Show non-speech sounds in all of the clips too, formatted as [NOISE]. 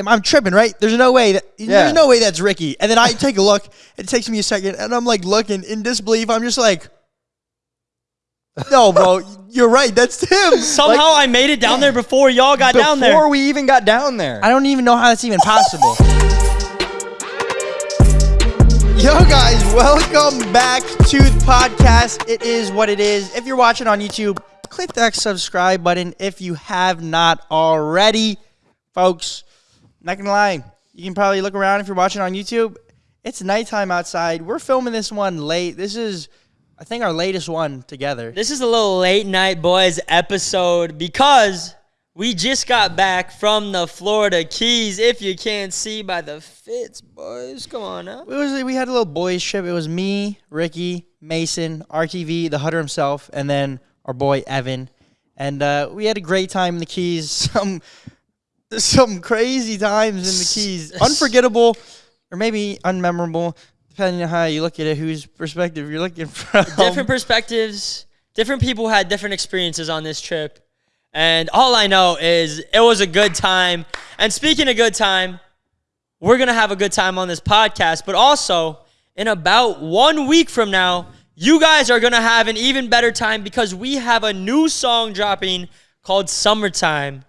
am- I'm tripping, right? There's no way that Yeah. there's no way that's Ricky. And then I take a look. It takes me a second, and I'm like looking in disbelief. I'm just like, [LAUGHS] no, bro, you're right. That's him. [LAUGHS] Somehow I made it down there before y'all got Before down there. Before we even got down there. I don't even know how that's even possible. [LAUGHS] Yo, guys, welcome back to the podcast. It is what it is. If you're watching on YouTube, click that subscribe button if you have not already. Folks, not gonna lie, you can probably look around if you're watching on YouTube. It's nighttime outside. We're filming this one late. This is, I think, our latest one together. This is a little late night boys episode because we just got back from the Florida Keys. If you can't see by the fits, boys, come on now. It was we had a little boys trip. It was me, Ricky, Mason, RTV, the Hutter himself, and then our boy Evan. And uh, we had a great time in the Keys. [LAUGHS] Some some crazy times in the Keys. Unforgettable or maybe unmemorable, depending on how you look at it, whose perspective you're looking [LAUGHS] from. Different perspectives, different people had different experiences on this trip. And all I know is it was a good time. And speaking of good time, we're going to have a good time on this podcast. But also, in about one week from now, you guys are going to have an even better time because we have a new song dropping called Summertime.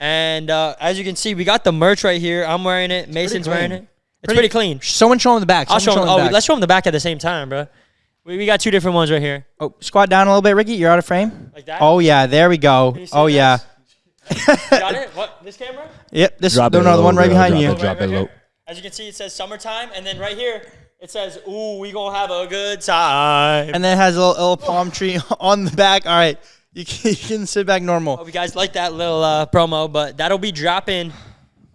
And uh, as you can see, we got the merch right here. I'm wearing it. Mason's wearing it. It's pretty, clean. Someone show him the back. I'll show Someone them. him Oh, the back. let's show them the back at the same time, bro. We, we got two different ones right here. Oh, squat down a little bit, Ricky. You're out of frame. Like that? Oh yeah, there we go. you see Oh this? yeah. Got it? What? This camera? Yep. This Drop no, no, the one right behind you. it, drop it low. As you can see, it says summertime, and then right here it says, "Ooh, we gonna have a good time." and then it has a little, little palm tree [LAUGHS] on the back. All right, you can, [LAUGHS] you can sit back normal. Hope you guys like that little uh, promo, but that'll be dropping.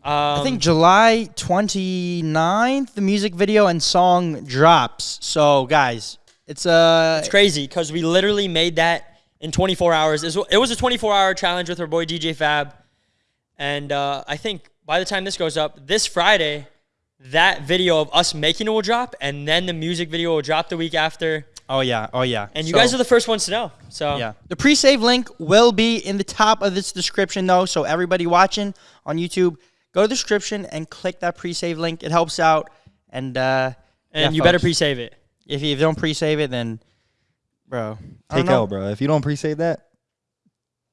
Um, I think July 29th, the music video and song drops. So, guys, it's uh, it's crazy because we literally made that in 24 hours. It was- a 24-hour challenge with our boy DJ Fab, and uh, I think by the time this goes up, this Friday, that video of us making it will drop, and then the music video will drop the week after. Oh yeah, oh yeah. And you So, guys are the first ones to know. So yeah. The pre-save link will be in the top of this description, though. So everybody watching on YouTube, go to the description and click that pre-save link. It helps out, and uh, and yeah, you better pre-save it. if you don't pre-save it, then, bro, Take know. L, bro. If you don't pre-save that,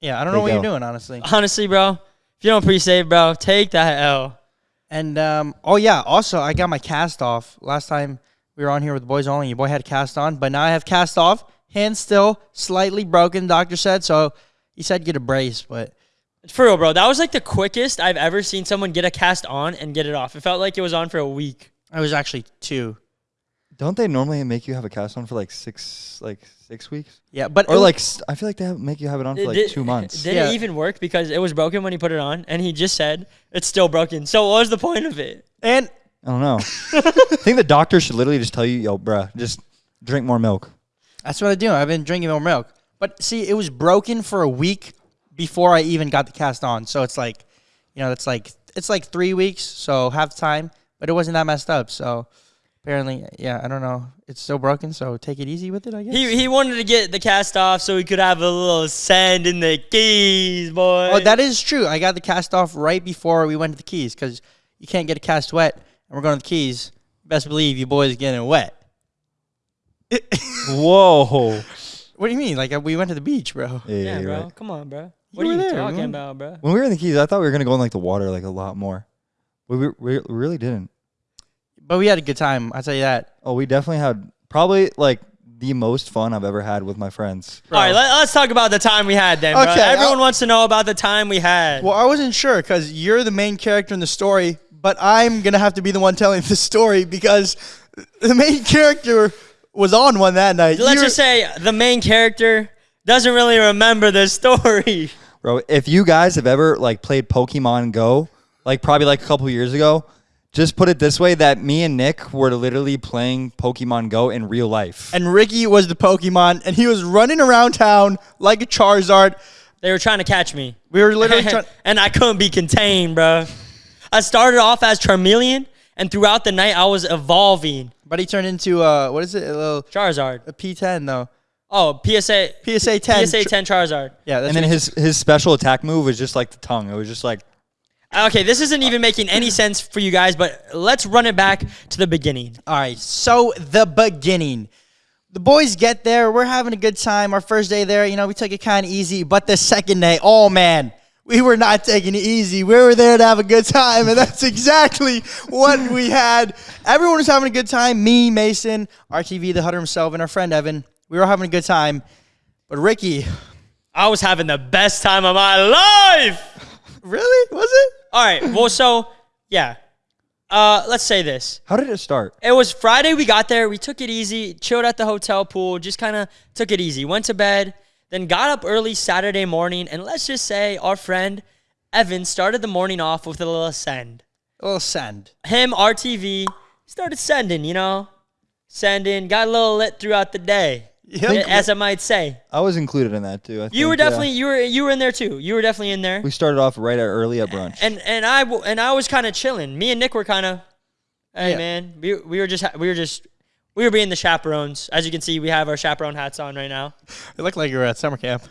Yeah, I don't know what L. you're doing, honestly. Honestly, bro, if you don't pre-save, bro, take that L. And um, oh yeah, also I got my cast off last time we were on here with the boys only. Your boy had a cast on, but now I have cast off. Hand still slightly broken. Doctor said so. He said get a brace, but For real, bro. That was like the quickest I've ever seen someone get a cast on and get it off. It felt like it was on for a week. I was actually two. don't they normally make you have a cast on for like six, like six weeks, Yeah, but or it was- like s- I feel like they have, make you have it on for like Did- two months. [LAUGHS] Did Yeah. it even work? Because it was broken when he put it on, and he just said it's still broken. So what was the point of it? and I don't know. [LAUGHS] I think the doctor should literally just tell you, yo, bruh, just drink more milk. that's what I do. I've been drinking more milk. But see, it was broken for a week before I even got the cast on. So it's like, you know, it's like it's like three weeks, so half time. But it wasn't that messed up. So apparently, yeah, I don't know. It's still broken, so take it easy with it. I guess. He he wanted to get the cast off so he could have a little sand in the keys, boy. Oh, that is true. I got the cast off right before we went to the Keys because you can't get a cast wet, and we're going to the Keys. Best believe you boys getting wet. [LAUGHS] Whoa. What do you mean? Like uh, we went to the beach, bro. Yeah, yeah, bro. right. Come on, bro. You What are were you there, talking man. about, bro? When we were in the Keys, I thought we were gonna go in like the water like a lot more. We, we, we really didn't. But we had a good time. I'll tell you that. Oh, we definitely had probably like the most fun I've ever had with my friends. All right, let, us talk about the time we had then. bro. Okay, Everyone I'll- wants to know about the time we had. Well, I wasn't sure because you're the main character in the story, but I'm gonna have to be the one telling the story because the main character was on one that night. Let's You're- just say the main character doesn't really remember the story. [LAUGHS] Bro, if you guys have ever like played Pokemon Go, like probably like a couple years ago, just put it this way that me and Nick were literally playing Pokemon Go in real life. and Ricky was the Pokemon, and he was running around town like a Charizard. They were trying to catch me. We were literally [LAUGHS] trying. and I couldn't be contained, bro. I started off as Charmeleon, and throughout the night I was evolving. But he turned into uh, what is it? A little Charizard. a P10 though. Oh, PSA. PSA 10. PSA 10 Charizard. Yeah, that's and then his his special attack move was just like the tongue. It was just like Okay, this isn't even making any [CLEARS THROAT] sense for you guys, but let's run it back to the beginning. All right, so the beginning. The boys get there. We're having a good time. Our first day there, you know, we took it kind of easy. But the second day, oh man, we were not taking it easy. We were there to have a good time, and that's exactly what [LAUGHS] we had. Everyone was having a good time. Me, Mason, RTV, the Hutter himself, and our friend Evan. We were having a good time. But Ricky, I was having the best time of my life. [LAUGHS] really? Was it? All right, well, so yeah, uh, let's say this. How did it start? It was Friday. We got there. We took it easy, chilled at the hotel pool, just kind of took it easy. Went to bed, then got up early Saturday morning, and let's just say our friend Evan started the morning off with a little send. A little send. Him, RTV, started sending, you know, sending, got a little lit throughout the day, Yep. as I might say. I was included in that too. I You were think, yeah. definitely you were you were in there too. You were definitely in there. We started off right at early at brunch. and and I w- and I was kind of chilling. Me and Nick were kind of, hey Yeah. man, we, we were just we were just we were being the chaperones. As you can see, we have our chaperone hats on right now. It looked like you were at summer camp.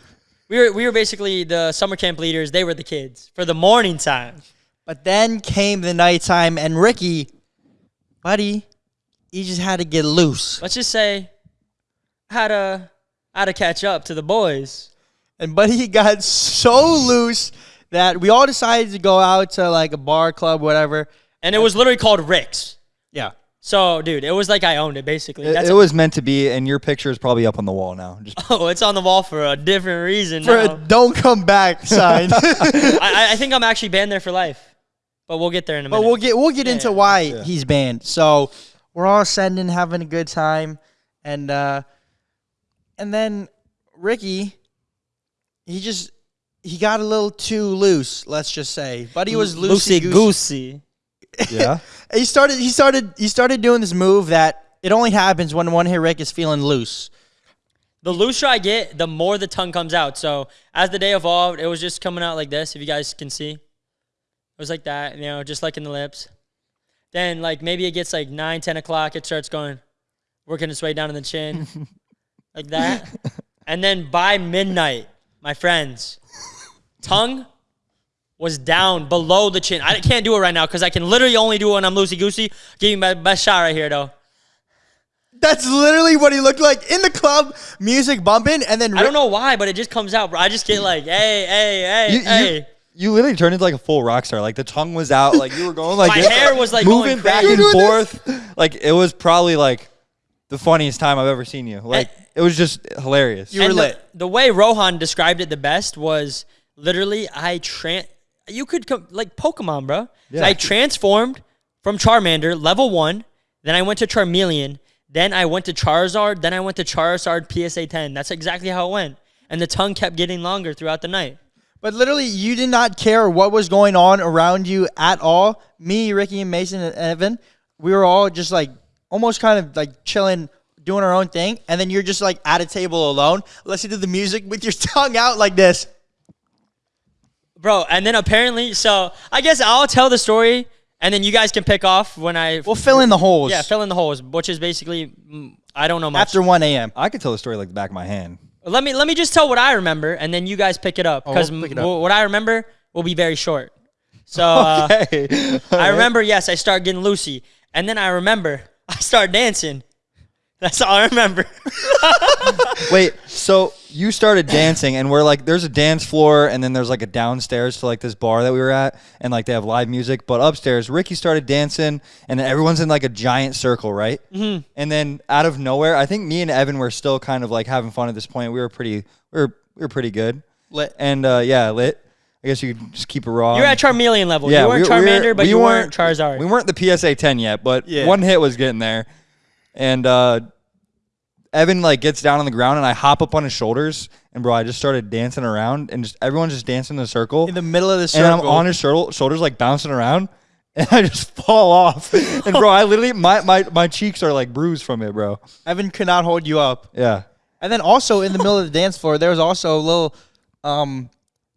We were we were basically the summer camp leaders. They were the kids for the morning time. But then came the nighttime, and Ricky, buddy, he just had to get loose. Let's just say, how to how to catch up to the boys. And buddy got so loose that we all decided to go out to like a bar, club, whatever. And it was literally called Rick's. Yeah. So, dude, it was like I owned it basically. it, it was meant to be, and your picture is probably up on the wall now. Just [LAUGHS] oh, it's on the wall for a different reason. For now. a don't come back [LAUGHS] sign. I, I think I'm actually banned there for life, but we'll get there in a minute. but we'll get we'll get into Yeah. why he's banned. So we're all sending, having a good time, and uh, and then Ricky, he just he got a little too loose. Let's just say, but he was loosey goosey. Goosey. yeah. [LAUGHS] He started he started he started doing this move that it only happens when one hit Rick is feeling loose. The looser I get, the more the tongue comes out. So as the day evolved, it was just coming out like this. If you guys can see, it was like that. You know, just like in the lips. Then like maybe it gets like nine, ten o'clock. It starts going, working its way down in the chin, [LAUGHS] like that. And then by midnight, my friends, tongue was down below the chin. I can't do it right now because I can literally only do it when I'm loosey goosey. Give you my best shot right here though. That's literally what he looked like in the club, music bumping, and then I don't know why, but it just comes out, bro. I just get like, hey, hey, hey, You, hey. you, you literally turned into like a full rock star. Like the tongue was out. Like you were going like [LAUGHS] My this, hair was, like, moving going back and You were doing forth. Like it was probably like the funniest time I've ever seen you. Like it was just hilarious. You were And the- lit. The, way Rohan described it the best was literally I tran. You could come like Pokemon, bro. Yeah. I transformed from Charmander level one, then I went to Charmeleon, then I went to Charizard, then I went to Charizard PSA 10. That's exactly how it went, and the tongue kept getting longer throughout the night. But literally, you did not care what was going on around you at all. Me, Ricky, and Mason and Evan, we were all just like almost kind of like chilling, doing our own thing. And then you're just like at a table alone, listening to the music with your [LAUGHS] tongue out like this. Bro, and then apparently, so I guess I'll tell the story, and then you guys can pick off when I We'll fill in the holes. yeah fill in the holes, which is basically mm, I don't know much. after 1 a.m. I could tell the story like the back of my hand. Let me let me just tell what I remember, and then you guys pick it up Oh, because we'll it up. what I remember will be very short. So [LAUGHS] uh, Hey, I remember, [LAUGHS] yes, I start getting loosey, and then I remember [LAUGHS] I start dancing. That's all I remember. [LAUGHS] Wait, so you started dancing, and we're like, there's a dance floor, and then there's like a downstairs to like this bar that we were at, and like they have live music. But upstairs, Ricky started dancing, and then everyone's in like a giant circle, right? Mm-hmm. And then out of nowhere, I think me and Evan were still kind of like having fun at this point. We were pretty, we were we were pretty good, Lit. and uh, yeah, lit. I guess you could just keep it raw. You're at Charmeleon level. yeah, you weren't we- we Charmander, but we you weren't weren't- Charizard. We weren't the PSA 10 yet, but Yeah. one hit was getting there. And uh, Evan like gets down on the ground, and I hop up on his shoulders, and bro, I just started dancing around, and just everyone's just dancing in a circle, In the middle of the circle. and. I'm on his shoulder, shoulders like bouncing around, [LAUGHS] and I just fall off, [LAUGHS] and bro, I literally my my my cheeks are like bruised from it, bro. Evan could not hold you up. Yeah. And then also in the middle of the dance floor, there was also a little, um,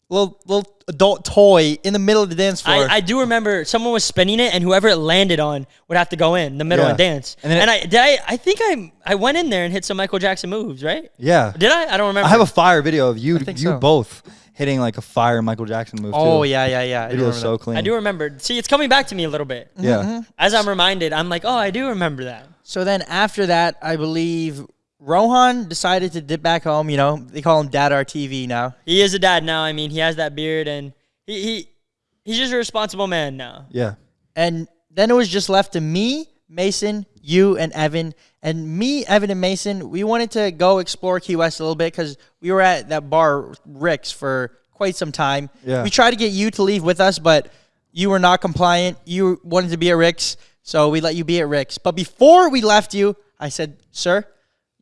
little little adult toy in the middle of the dance floor. I, I do remember someone was spinning it, and whoever it landed on would have to go in the middle Yeah. and dance. And And, then it- I did I I think I I went in there and hit some Michael Jackson moves, right? Yeah. Did I? I don't remember. I have a fire video of you, think you so. both, hitting like a fire Michael Jackson move. Oh too. yeah, yeah, yeah. I do Video remember so that. clean. I do remember. See, it's coming back to me a little bit. Yeah. Mm-hmm. As I'm reminded, I'm like, oh, I do remember that. So then after that, I believe Rohan decided to dip back home. You know, they call him Dad RTV now. He is a dad now. I mean, he has that beard, and he, he he's just a responsible man now. Yeah. And then it was just left to me, Mason, you, and Evan. And me, Evan, and Mason, we wanted to go explore Key West a little bit because we were at that bar, Rick's, for quite some time. Yeah. We tried to get you to leave with us, but you were not compliant. You wanted to be at Rick's, so we let you be at Rick's. But before we left you, I said, sir,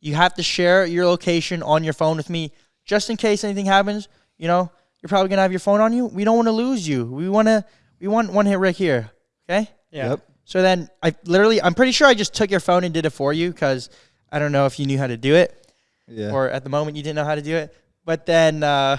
you have to share your location on your phone with me just in case anything happens. You know, you're probably gonna have your phone on you. We don't want to lose you. We want to. We want one hit Rick here. Okay. Yeah. Yep. So then I literally, I'm pretty sure I just took your phone and did it for you because I don't know if you knew how to do it Yeah. or at the moment you didn't know how to do it. But then uh,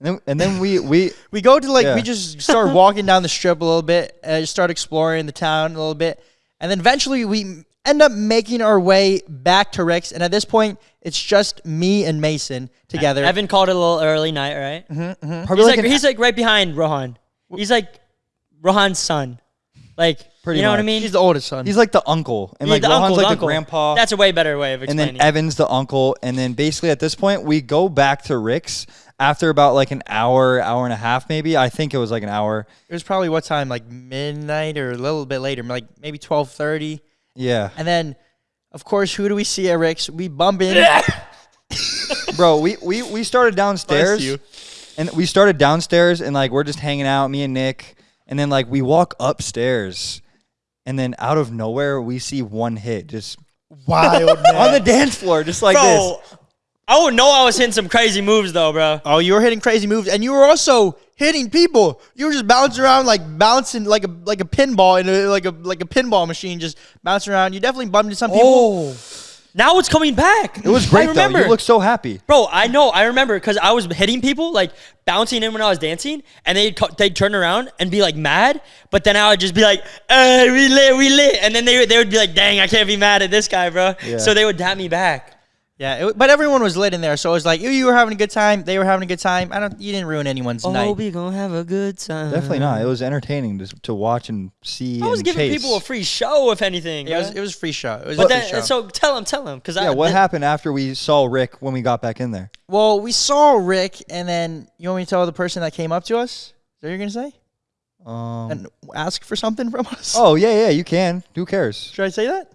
and then, and then we we [LAUGHS] we go to like, Yeah. we just start walking down the strip a little bit and just start exploring the town a little bit. And then eventually we end up making our way back to Rick's. And at this point, it's just me and Mason together. Evan called it a little early night, right? Mm-hmm, mm-hmm. probably He's like, like, he's like right behind Rohan. He's like Rohan's son. Like, Pretty you know what I mean? He's the oldest son. he's like the uncle, and Yeah, like the Rohan's uncle, like the the, uncle. grandpa. That's a way better way of explaining. It. And then Evan's the uncle, and then basically at this point we go back to Rick's after about like an hour, hour and a half, maybe. I think it was like an hour. it was probably what time? Like midnight or a little bit later, like maybe 1230. Yeah, And then, of course, who do we see at Rick's? We bump in. [LAUGHS] bro. We we we started downstairs, you. and we started downstairs, and like we're just hanging out, me and Nick, and then like we walk upstairs, and then out of nowhere we see one hit just Wild [LAUGHS] on the dance floor, just like this. bro, I would know I was hitting some crazy moves though, bro. Oh, you were hitting crazy moves, and you were also hitting people. You were just bouncing around like bouncing like a like a pinball in a like a like a pinball machine, just bouncing around. You definitely bumped into some people. Oh, Now it's coming back. it was [LAUGHS] great I remember. though. You look so happy. Bro, I know. I remember because I was hitting people, like bouncing in when I was dancing, and they'd co- they'd turn around and be like mad, but then I would just be like, "Hey, we lit, we lit," and then they they would be like, "Dang, I can't be mad at this guy, bro." Yeah. So they would dap me back. Yeah, it, but everyone was lit in there, so it was like you, you were having a good time. They were having a good time. I don't. You didn't ruin anyone's night. Oh, we gonna have a good time. Definitely not. It was entertaining to, to watch and see. I was and giving chase. people a free show, if anything. It was it was a free show. It was but a free then, show. so tell him, tell him, because Yeah, what happened after we saw Rick when we got back in there? well, we saw Rick, and then you want me to tell the person that came up to us? Is that what you're gonna say? Um, And ask for something from us? oh yeah, yeah, you can. Who cares? Should I say that?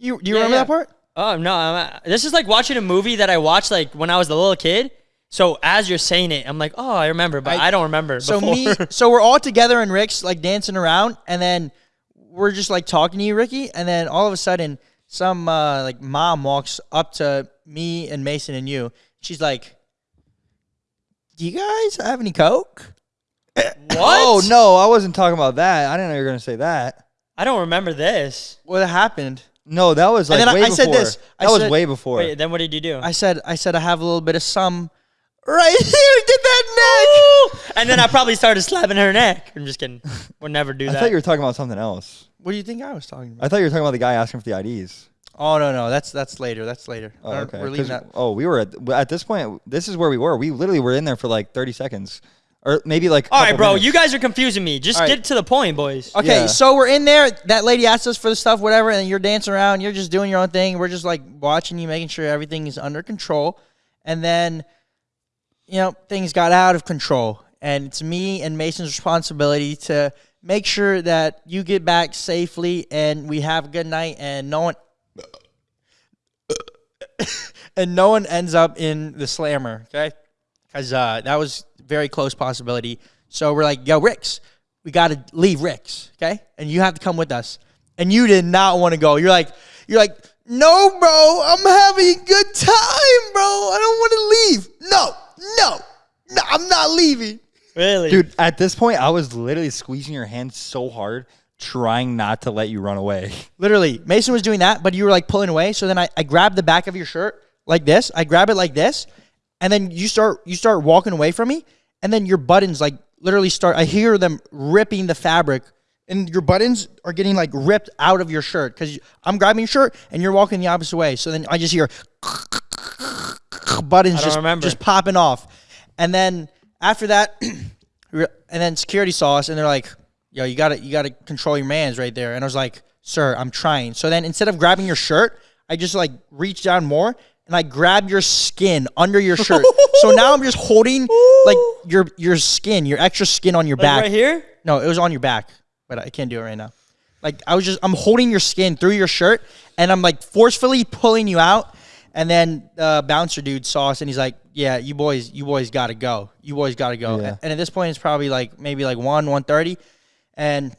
You do you Yeah, remember yeah. that part? Oh no, I'm, this is like watching a movie that I watched like when I was a little kid. So as you're saying it, I'm like, oh, I remember, but I, I- don't remember. So before. me, [LAUGHS] so we're all together and Rick's, like dancing around, and then we're just like talking to you, Ricky, and then all of a sudden, some uh, like mom walks up to me and Mason and you. She's like, "Do you guys have any coke?" [LAUGHS] what? Oh no, I wasn't talking about that. I didn't know you were gonna say that. I don't remember this. What happened? No, that was like And then I- way I said before. this. I That was said- way before. Wait, then what did you do? I said, "I said I have a little bit of some." Right [LAUGHS] here, get that neck. and then I probably started slapping her neck. I'm just kidding. We'll never do that. I that. thought you were talking about something else. What do you think I was talking about? I thought you were talking about the guy asking for the IDs. Oh no, no, that's that's later. That's later. Oh, I don't- okay. We're leaving 'Cause- that. Oh, we were at at this point. This is where we were. We literally were in there for like thirty seconds, or maybe like. All right, bro. minutes. You guys are confusing me. Just All right. get to the point, boys. Okay, Yeah. so we're in there. That lady asked us for the stuff, whatever, and you're dancing around. You're just doing your own thing. We're just like watching you, making sure everything is under control. And then, you know, things got out of control. And it's me and Mason's responsibility to make sure that you get back safely and we have a good night and no one. [COUGHS] and no one ends up in the slammer, okay? Because uh, that was very close possibility. So we're like, yo, Ricks, we got to leave Ricks, okay? And you have to come with us. And you did not want to go. You're like, you're like, no, bro, I'm having a good time, bro. I don't want to leave. No, no, no, I'm not leaving. Really, dude. At this point, I was literally squeezing your hand so hard, trying not to let you run away. [LAUGHS] Literally, Mason was doing that, but you were like pulling away. So then I, I grabbed the back of your shirt like this. I grab it like this, and then you start you start walking away from me, and then your buttons like literally start. I hear them ripping the fabric, and your buttons are getting like ripped out of your shirt because I'm grabbing your shirt and you're walking the opposite way. So then I just hear. buttons just remember. just popping off. And then after that, [CLEARS THROAT] and then security saw us and they're like, "Yo, you gotta you gotta control your man's right there." And I was like, "Sir, I'm trying." So then instead of grabbing your shirt, I just like reached down more and I grabbed your skin under your [LAUGHS] shirt. so now I'm just holding like your your skin, your extra skin on your Like back. right here? No, it was on your back, but I can't do it right now. Like I was just, I'm holding your skin through your shirt, and I'm like forcefully pulling you out. And then the bouncer dude saw us, and he's like, "Yeah, you boys, you boys got to go. You boys got to go." Yeah. And at this point, it's probably like maybe like one, one thirty, and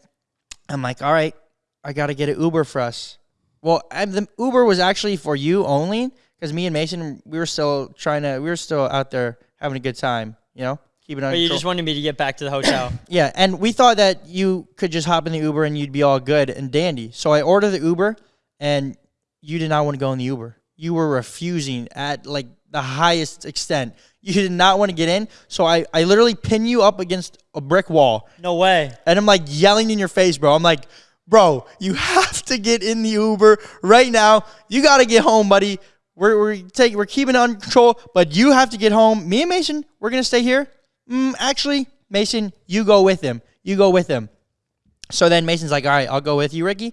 I'm like, "All right, I got to get an Uber for us." Well, I, the Uber was actually for you only because me and Mason, we were still trying to, we were still out there having a good time, you know, keeping on. But you just wanted me to get back to the hotel. [COUGHS] Yeah, and we thought that you could just hop in the Uber and you'd be all good and dandy. So I ordered the Uber, and you did not want to go in the Uber. You were refusing at like the highest extent. [LAUGHS] You did not want to get in. So I, I literally pin you up against a brick wall, no way. and I'm like yelling in your face, bro. I'm like, bro, you [LAUGHS] have to get in the Uber right now. You got to get home, buddy. We're we're taking we're keeping it under control, but you have to get home. Me and Mason, we're gonna stay here. Mm, actually, Mason, you go with him. You go with him. So then Mason's like, all right, I'll go with you, Ricky.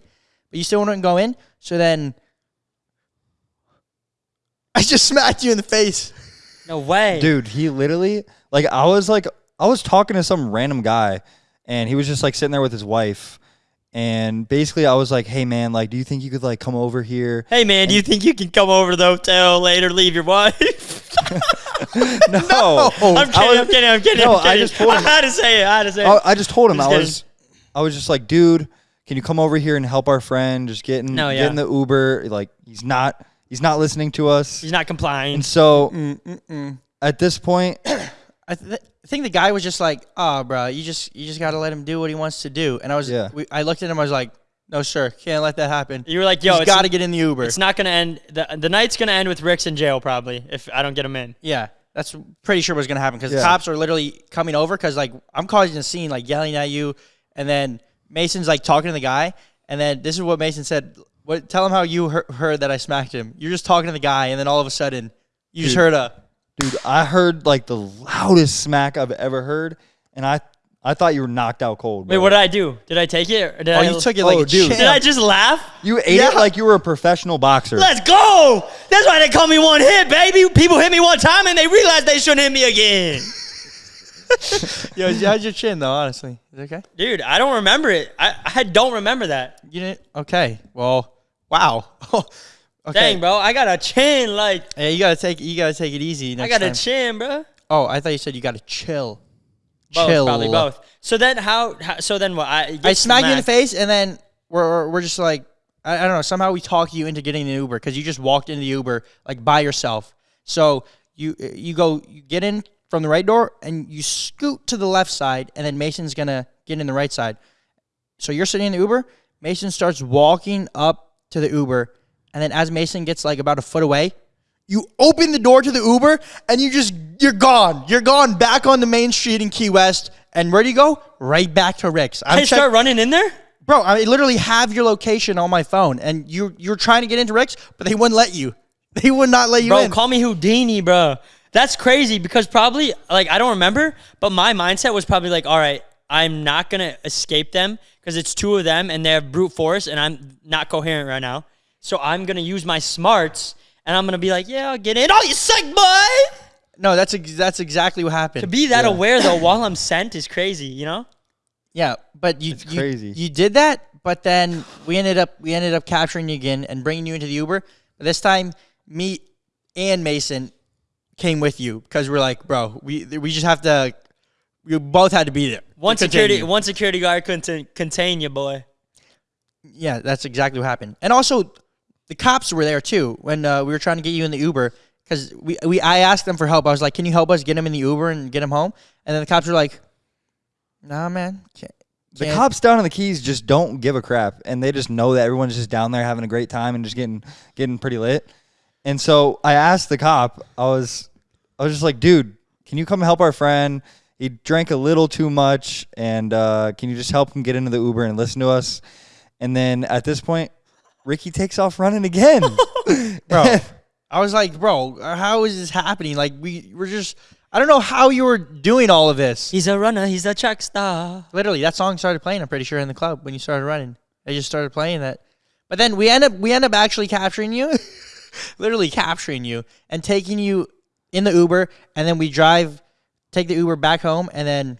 But you still want to go in. So then [LAUGHS] I just smacked you in the face. No way. Dude, he literally like I was like I was talking to some random guy and he was just like sitting there with his wife and basically I was like, "Hey man, like do you think you could like come over here?" Hey man, do you think you can come over to the hotel later, leave your wife? [LAUGHS] [LAUGHS] No. I'm kidding, I was- I'm kidding, I'm kidding. No, I'm I just told [LAUGHS] him- I had to say it. I had to say it. I, I just told him I'm I just was I was just like, "Dude, can you come over here and help our friend just getting, No, yeah. in the Uber?" Like he's not he's not listening to us. He's not complying. And so Mm, at this point, I, th- I think the guy was just like, "Oh, bro, you just you just got to let him do what he wants to do." And I was, Yeah. we, I looked at him. I was like, "No, sir, can't let that happen." You were like, yo, He's it's, got to get in the Uber. it's not going to end. The, the night's going to end with Rick's in jail, probably, if I don't get him in. Yeah, that's pretty sure what's gonna happen because Yeah. the cops are literally coming over because like I'm causing a scene, like yelling at you, and then Mason's like talking to the guy, and then this is what Mason said. What? Tell him how you heard, heard that I smacked him. You're just talking to the guy, and then all of a sudden, you just heard a. dude, I heard like the loudest smack I've ever heard and I I thought you were knocked out cold. Wait, bro. what did I do? Did I take it? Or did Oh, I, you took it like Oh, a dude. champ. Did I just laugh? You ate Yeah. it like you were a professional boxer. Let's go! That's why they call me one hit, baby. People hit me one time and they realize they shouldn't hit me again. [LAUGHS] Yo, how's your chin though? Honestly, is it okay? Dude, I don't remember it. I, I don't remember that. You didn't. Okay. Well, wow. [LAUGHS] okay. Dang, bro. I got a chin. Like, Yeah, you gotta take you gotta take it easy. Next I got time. a chin, bro. Oh, I thought you said you gotta chill. Both, chill. probably both. So then how, how so then what? I, I smack you in the face, and then we're we're, we're just like I, I don't know. Somehow we talk you into getting an Uber because you just walked into the Uber like by yourself. So you you go you get in from the right door and you scoot to the left side, and then Mason's gonna get in the right side. So you're sitting in the Uber. Mason starts walking up to the Uber, and then as Mason gets like about a foot away, you open the door to the Uber and you just you're gone. You're gone back on the main street in Key West. And where do you go? Right back to Rick's. I'm I check- start running in there? bro. I literally have your location on my phone, and you you're trying to get into Rick's, but they wouldn't let you. [LAUGHS] They would not let you Bro, in. call me Houdini, bro. That's crazy because probably like I don't remember, but my mindset was probably like, all right, I'm not gonna escape them because it's two of them and they have brute force and I'm not coherent right now. So I'm gonna use my smarts and I'm gonna be like, yeah, I'll get in. Oh, you suck, boy. no, that's ex- that's exactly what happened. To be that aware though [COUGHS] while I'm sent is crazy, you know? Yeah, but you you, crazy. you did that, but then we ended up we ended up capturing you again and bringing you into the Uber. But this time, me and Mason came with you because we're like, bro, we we just have to. We both had to be there. to One security continue. one security guard couldn't contain you, boy. Yeah, that's exactly what happened. And also, the cops were there too when uh, we were trying to get you in the Uber because we, we I asked them for help. I was like, "Can you help us get him in the Uber and get him home?" And then the cops were like, "Nah, man, can't." The can't." cops down in the Keys just don't give a crap, and they just know that everyone's just down there having a great time and just getting getting pretty lit. And so I asked the cop, I was, I was just like, dude, can you come help our friend? He drank a little too much, and uh, can you just help him get into the Uber and listen to us? And then at this point, Ricky takes off running again. [LAUGHS] bro. [LAUGHS] I was like, bro, how is this happening? Like we were just I don't know how you were doing all of this. He's a runner. He's a track star. Literally, that song started playing. I'm pretty sure in the club when you started running, they just started playing that. But then we end up we end up actually capturing you, [LAUGHS] literally capturing you and taking you in the Uber, and then we drive, take the Uber back home, and then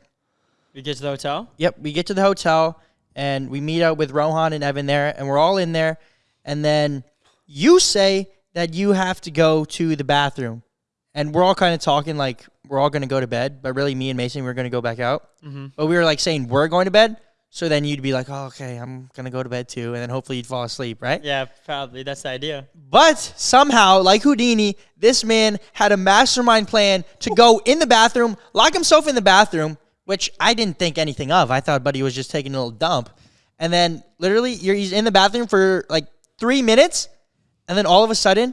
We get to the hotel. Yep, we get to the hotel and we meet up with Rohan and Evan there, and we're all in there. And then you say that you have to go to the bathroom, and we're all kind of talking like we're all going to go to bed, but really, me and Mason we're going to go back out. Mm-hmm. But we were like saying we're going to bed, so then you'd be like, "Oh, okay, I'm going to go to bed too," and then hopefully you'd fall asleep, right? Yeah, probably. That's the idea. But somehow, like Houdini, this man had a mastermind plan to go in the bathroom, lock himself in the bathroom, which I didn't think anything of. I thought Buddy was just taking a little dump. And then literally, you're, he's in the bathroom for like three minutes. And then all of a sudden,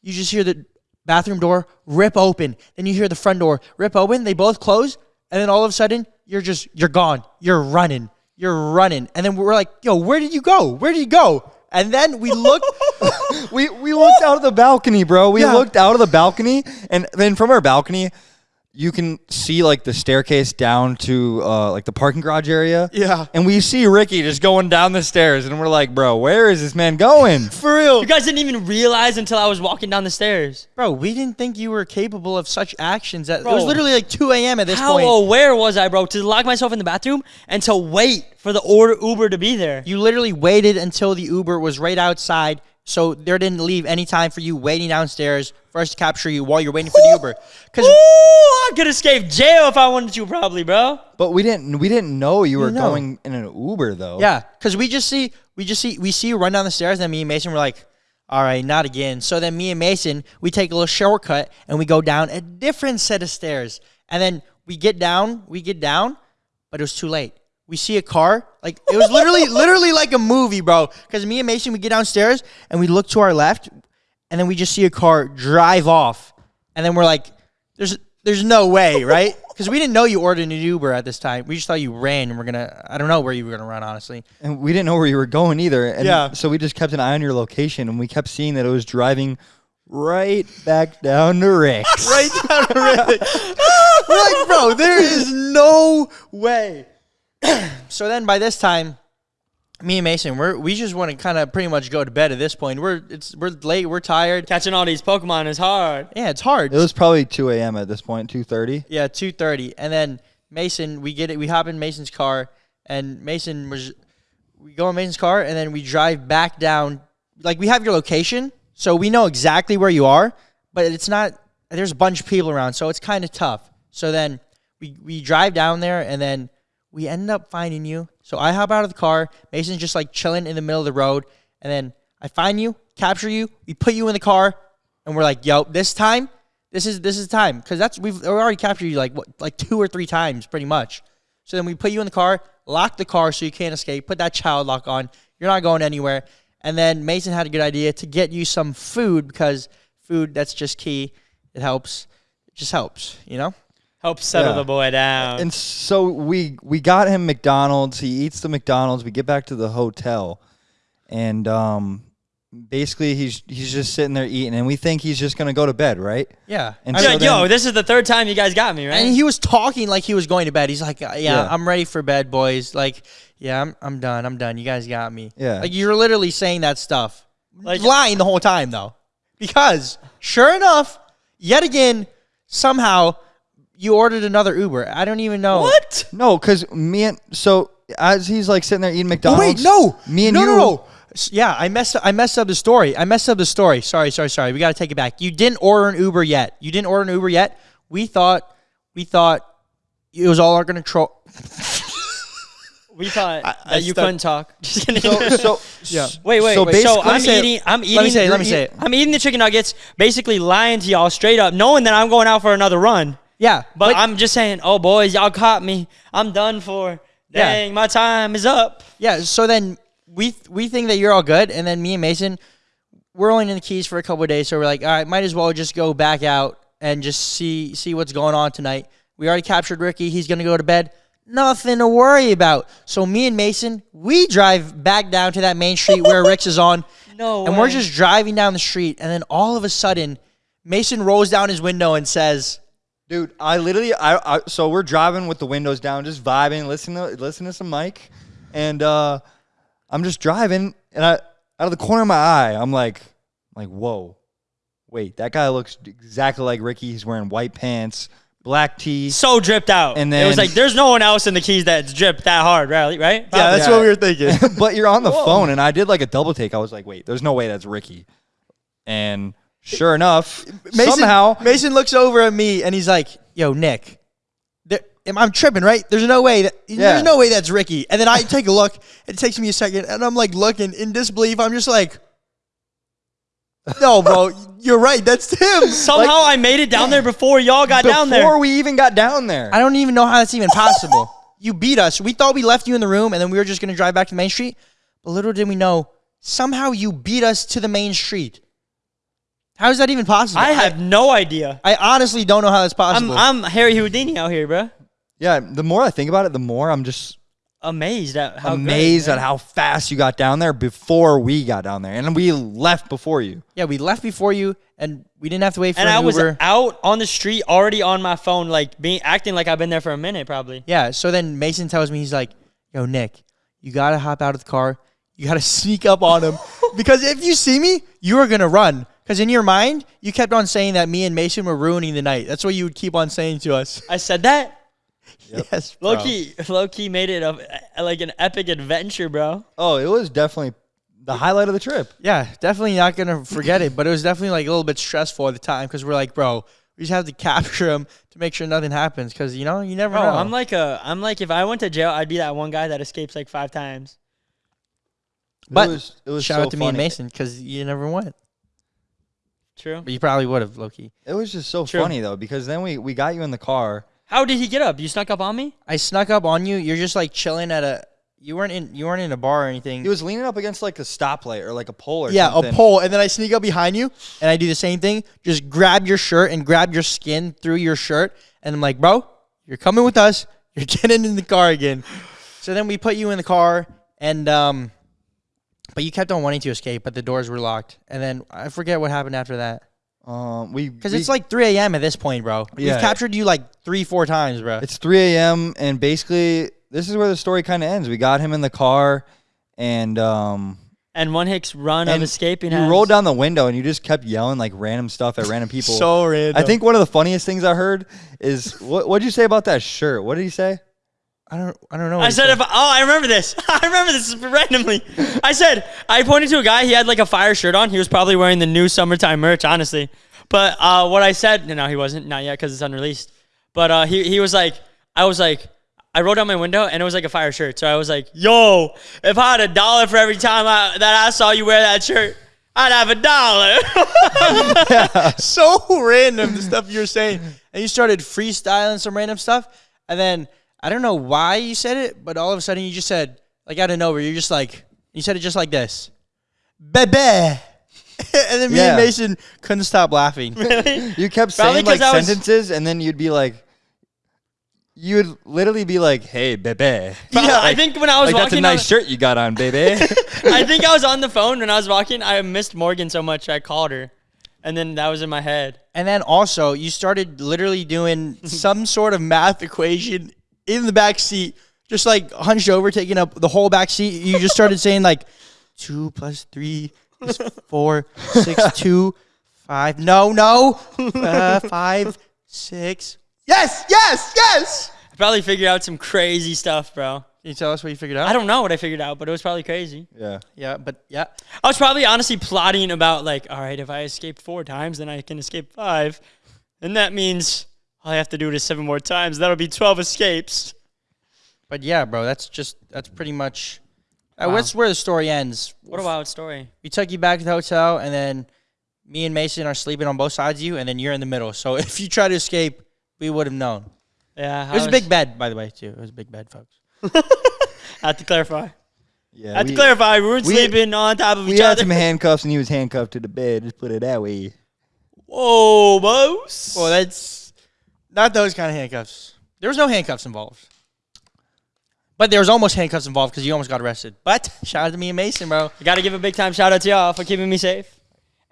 you just hear the bathroom door rip open. Then you hear the front door rip open. They both close. And then all of a sudden, you're just, you're gone. You're running. You're running. And then we're like, yo, where did you go? Where did you go? And then we looked. [LAUGHS] we we looked out of the balcony, bro. We Yeah. looked out of the balcony, and then from our balcony, you can see like the staircase down to uh, like the parking garage area. Yeah. and we see Ricky just going down the stairs, and we're like, bro, where is this man going? [LAUGHS] for real. You guys didn't even realize until I was walking down the stairs. Bro, we didn't think you were capable of such actions. That, it was literally like 2 a.m. at this How point. aware was I, bro, to lock myself in the bathroom and to wait for the order Uber to be there? You literally waited until the Uber was right outside, so there didn't leave any time for you waiting downstairs for us to capture you while you're waiting for the Uber. Because Ooh, I could escape jail if I wanted to, probably, bro. But we didn't we didn't know you were know. going in an Uber though. yeah, because we just see we just see we see you run down the stairs, and me and Mason were like, all right, not again. So then me and Mason we take a little shortcut and we go down a different set of stairs, and then we get down, we get down, but it was too late. We see a car, like it was literally, [LAUGHS] literally like a movie, bro. Because me and Mason, we get downstairs and we look to our left, and then we just see a car drive off, and then we're like, "There's, there's no way, [LAUGHS] right?" Because we didn't know you ordered an Uber at this time. We just thought you ran, and we're gonna. I don't know where you were gonna run, honestly. and we didn't know where you were going either. And Yeah. so we just kept an eye on your location, and we kept seeing that it was driving right back down to Rick's. [LAUGHS] right down the road. We're like, bro, there is no way. [CLEARS THROAT] so then by this time, me and Mason, we're we just want to kind of pretty much go to bed at this point. We're it's we're late, we're tired. Catching all these Pokemon is hard. Yeah, it's hard. It was probably 2 a.m. at this point, 2:30. yeah, two thirty. And then Mason, we get it, we hop in Mason's car, and Mason was we go in Mason's car and then we drive back down. Like we have your location, so we know exactly where you are, but it's not there's a bunch of people around, so it's kind of tough. So then we we drive down there and then we end up finding you. So I hop out of the car, Mason's just like chilling in the middle of the road, and then I find you, capture you, we put you in the car, and we're like, "Yo, this time, this is this is time," because that's we've we already captured you like what like two or three times, pretty much. So then we put you in the car, lock the car so you can't escape, put that child lock on. You're not going anywhere. And then Mason had a good idea to get you some food because food that's just key. It helps. It just helps, you know? Help settle Yeah. the boy down. And so we we got him McDonald's. He eats the McDonald's. We get back to the hotel, and um, basically he's he's just sitting there eating, and we think he's just gonna go to bed, right? Yeah. And I so yo, then- yo, this is the third time you guys got me, right? and he was talking like he was going to bed. He's like, "Yeah, Yeah. I'm ready for bed, boys." Like, "Yeah, I'm I'm done. I'm done. You guys got me." Yeah. Like you're literally saying that stuff. Like- lying the whole time though. Because sure enough, yet again, somehow you ordered another Uber. I don't even know. what? No, because me and so as he's like sitting there eating Oh, McDonald's. wait, no. me and no, you. no, no. Yeah, I messed up, I messed up the story. I messed up the story. Sorry, sorry, sorry. We got to take it back. You didn't order an Uber yet. You didn't order an Uber yet. We thought we thought it was all our control. [LAUGHS] We thought I that you stuck- couldn't talk. [LAUGHS] Just kidding. So so [LAUGHS] Yeah. Wait, wait, So wait. So let I'm say eating. I'm eating. Let me say it, let me say it. I'm eating the chicken nuggets, basically lying to y'all straight up, knowing that I'm going out for another run. Yeah, But like- I'm just saying, oh boys, y'all caught me. I'm done for. Yeah. Dang, my time is up. Yeah, so then we we think that you're all good, and then me and Mason, we're only in the keys for a couple of days, so we're like, all right, might as well just go back out and just see see what's going on tonight. We already captured Ricky; he's gonna go to bed. Nothing to worry about. So me and Mason, we drive back down to that main street where Rick's is on, [LAUGHS] No and we're just driving down the street, and then all of a sudden, Mason rolls down his window and says, Dude, I literally, I, I, so we're driving with the windows down, just vibing, listening to, listening to some Mike, and uh, I'm just driving, and I, out of the corner of my eye, I'm like, like, whoa, wait, that guy looks exactly like Ricky. He's wearing white pants, black tee. so dripped out. And then it was like there's no one else in the keys that's dripped that hard, right? Right? "Yeah, that's what we were thinking." [LAUGHS] but you're on the phone, and I did like a double take. I was like, wait, there's no way that's Ricky, and sure enough, Mason, somehow, Mason looks over at me and he's like, "Yo, Nick, there, I'm tripping, right? There's no way that Yeah. there's no way that's Ricky." And then I take a look. It takes me a second, and I'm like looking in disbelief. I'm just like, "No, bro, you're right. That's him." [LAUGHS] Somehow I made it down there before y'all got down there. before we even got down there, I don't even know how that's even possible. you beat us. We thought we left you in the room, and then we were just gonna drive back to Main Street. But little did we know, somehow you beat us to the main street. How is that even possible? I have no idea. I, honestly don't know how that's I'm possible. I'm Harry Houdini out here, bro. yeah. The more I think about it, the more I'm just Amazed at how amazed great, at how fast you got down there before we got down there, and we left before you. yeah, we left before you, and we didn't have to wait for you. And an I was Uber. out on the street already on my phone, like being acting like I've been there for a minute, probably. Yeah. So then Mason tells me he's like, "Yo, Nick, you gotta hop out of the car. You gotta [LAUGHS] sneak up on him [LAUGHS] because if you see me, you are gonna run. Because in your mind, you kept on saying that me and Mason were ruining the night. That's what you would keep on saying to us. I said that. [LAUGHS] Yes, bro. lowkey, lowkey made it a, like an epic adventure, bro. Oh, it was definitely the highlight of the trip. Yeah, definitely not gonna forget it. But it was definitely like a little bit stressful at the time because we're like, bro, we just have to [LAUGHS] capture him to make sure nothing happens. Because you know, you never Bro, know. I'm like a, I'm like if I went to jail, I'd be that one guy that escapes like five times. But it was, it was shout so out to me and. Mason because you never went. True. But you probably would have, lowkey. It was just so True. funny though because then we we got you in the car. How did he get up? You snuck up on me? I snuck up on you. You're just like chilling at a. You weren't in. You weren't in a bar or anything. He was leaning up against like a stoplight or like a pole or yeah, something. a pole, and then I sneak up behind you, and I do the same thing. Just grab your shirt and grab your skin through your shirt, and I'm like, bro, you're coming with us. You're [LAUGHS] getting in the car again. So then we put you in the car, and um, but you kept on wanting to escape, but the doors were locked, and then I forget what happened after that. Um, we Because it's like 3 a.m. at this point, bro. Yeah. We've captured you like three, four times, bro. It's 3 a.m. and basically this is where the story kind of ends. We got him in the car, and um, And one Hicks run of and escaping. you has- rolled down the window and you just kept yelling like random stuff at random people. [LAUGHS] so random. I think one of the funniest things I heard is what what'd you say about that shirt? What did he say? I don't. I don't know. I what he said, if oh, I remember this. [LAUGHS] I remember this randomly. I said, I pointed to a guy. He had like a fire shirt on. He was probably wearing the new summertime merch, honestly. But uh, what I said, no, he wasn't, not yet, because it's unreleased. But uh, he he was like, I was like, I rolled down my window and it was like a fire shirt. So I was like, Yo, if I had a dollar for every time I, that I saw you wear that shirt, I'd have a dollar. [LAUGHS] [LAUGHS] so random the stuff you were saying, and you started freestyling some random stuff, and then I don't know why you said it, but all of a sudden you just said like out of nowhere, you're just like you said it just like this, bebe, [LAUGHS] and then me Yeah. and Mason couldn't stop laughing. [LAUGHS] Really? You kept Probably saying like 'cause I was- sentences, and then you'd be like, you would literally be like, "Hey, bebe." yeah, I think when I was Like that's a nice on, shirt you got on, baby. [LAUGHS] I think I was on the phone when I was walking. I missed Morgan so much I called her, and then that was in my head. And then also you started literally doing some sort of math equation in the back seat, just like hunched over, taking up the whole back seat. You just started saying like two plus three is four, six, [LAUGHS] two, five. No, no, uh, five, six. Yes, yes, yes. I probably figured out some crazy stuff, bro. Can you tell us what you figured out? I don't know what I figured out, but it was probably crazy. yeah. Yeah, but yeah. I was probably honestly plotting about like, all right, if I escape four times, then I can escape five, and that means all I have to do it is seven more times. That'll be twelve escapes. But yeah, bro, that's just that's pretty much. Uh, That's where the story ends. What a wild story. We took you back to the hotel, and then me and Mason are sleeping on both sides of you, and then you're in the middle. So [LAUGHS] if you try to escape, we would have known. Yeah, It was a big bed, by the way, too. It was a big bed, folks. [LAUGHS] I have to clarify. Yeah. I have to clarify. We weren't we- sleeping on top of each other. We each had other. some [LAUGHS] handcuffs, and he was handcuffed to the bed. Just put it that way. Whoa, boss. Well, that's not those kind of handcuffs. There was no handcuffs involved. But there was almost handcuffs involved because you almost got arrested. But shout out to me and Mason, bro. I got to give a big time shout out to y'all for keeping me safe.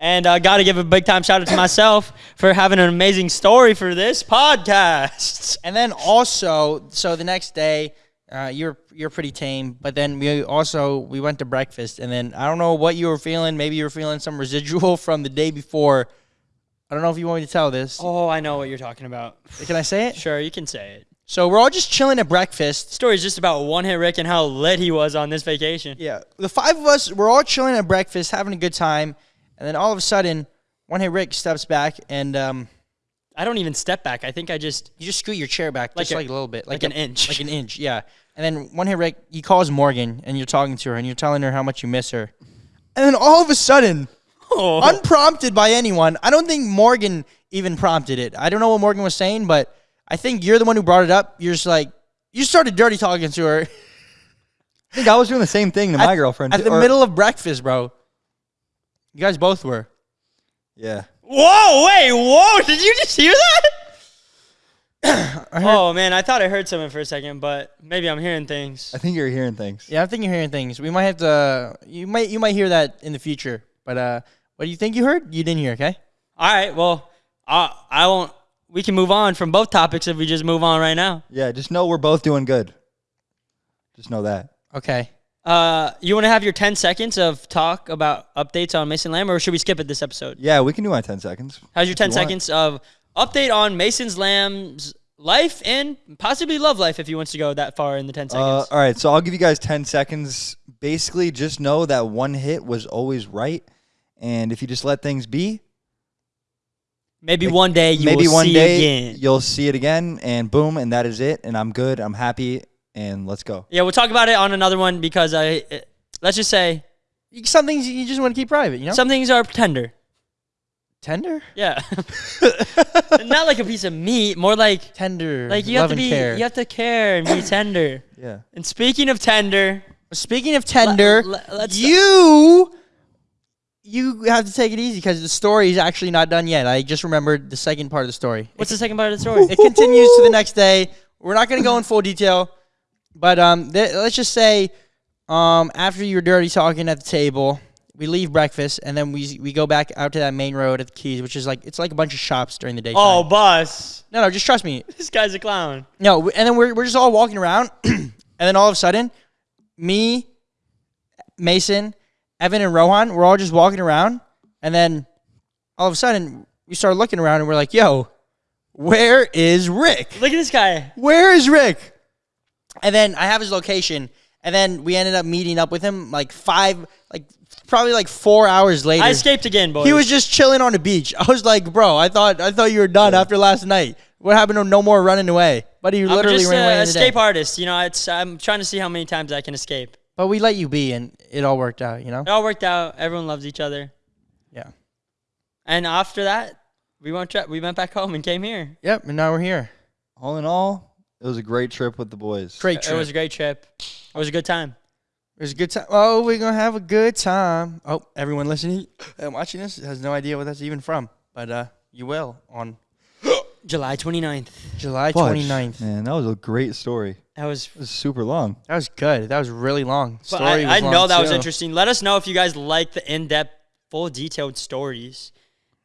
And I uh, got to give a big time shout out to myself for having an amazing story for this podcast. [LAUGHS] And then also, so the next day, uh, you're you're pretty tame. But then we also we went to breakfast, and then I don't know what you were feeling. Maybe you were feeling some residual [LAUGHS] from the day before. I don't know if you want me to tell this. Oh, I know what you're talking about. Can I say it? Sure, you can say it. So we're all just chilling at breakfast. The story's just about one hit Rick and how lit he was on this vacation. Yeah, the five of us we're all chilling at breakfast, having a good time, and then all of a sudden, one hit Rick steps back and um, I don't even step back. I think I just you just scoot your chair back Like just a- like a little bit, like a- an inch. like an inch, yeah. And then one hit Rick, he calls Morgan, and you're talking to her, and you're telling her how much you miss her, and then all of a sudden, unprompted by anyone, I don't think Morgan even prompted it. I don't know what Morgan was saying, but I think you're the one who brought it up. You're just like you started dirty talking to her [LAUGHS] I think I was doing the same thing to my at, girlfriend. at the or- middle of breakfast, bro. You guys both were. Yeah. Whoa, wait, whoa! Did you just hear that? [COUGHS] oh man, I thought I heard something for a second, but maybe I'm hearing things. I think you're hearing things. Yeah, I think you're hearing things. We might have to. You might you might hear that in the future. But uh, what do you think you heard? You didn't hear, okay? All right, well, I I won't. We can move on from both topics if we just move on right now. Yeah, just know we're both doing good. Just know that. Okay. Uh, you want to have your 10 seconds of talk about updates on Mason Lamb, or should we skip it this episode? Yeah, we can do my 10 seconds. How's your 10 you want. seconds of update on Mason's Lamb's life and possibly love life if he wants to go that far in the 10 Uh, seconds? all right, so I'll give you guys 10 seconds. Basically, just know that one hit was always right. And if you just let things be, maybe like, one day you maybe will one see day again. you'll see it again, and boom, and that is it. And I'm good. I'm happy, and let's go. Yeah, we'll talk about it on another one because I. uh, Let's just say Some things you just want to keep private, you know. some things are tender. tender, Yeah, [LAUGHS] [LAUGHS] not like a piece of meat, more like tender, like you love have to be care. you have to care and be [COUGHS] tender. Yeah. And speaking of tender, Speaking of tender, le- let's- you you have to take it easy because the story is actually not done yet. I just remembered the second part of the story. what's the second part of the story? It continues to the next day. We're not going to go in full detail, but um, th- let's just say, um, after you're dirty talking at the table, we leave breakfast and then we we go back out to that main road at the Keys, which is like it's like a bunch of shops during the day. oh, bus. no, no, just trust me. [LAUGHS] This guy's a clown. No, and then we're we're just all walking around, [CLEARS THROAT] and then all of a sudden, me, Mason, Evan, and Rohan, we're all just walking around, and then all of a sudden we start looking around and we're like, "Yo, where is Rick? Look at this guy. Where is Rick?" And then I have his location, and then we ended up meeting up with him like five, like probably like four hours later. I escaped again, boys. He was just chilling on the beach. [LAUGHS] I was like, "Bro, I thought I thought you were done after last night. What happened to no more running away?" But he I'm literally just ran away. the day. escape artist. You know, it's I'm trying to see how many times I can escape. But we let you be, and it all worked out. You know. It all worked out. Everyone loves each other. Yeah. And after that, we went tra- we went back home and came here. Yep. And now we're here. All in all, it was a great trip with the boys. Great trip. It was a great trip. It was a good time. It was a good time. Oh, we're gonna have a good time. Oh, everyone listening and watching this has no idea what that's even from, but uh, you will on July 29th. July Fudge. 29th. Man, that was a great story. That was. Was super long. That was good. That was really long. But Story I, I was know long, that was interesting. Let us know if you guys like the in-depth, full detailed stories.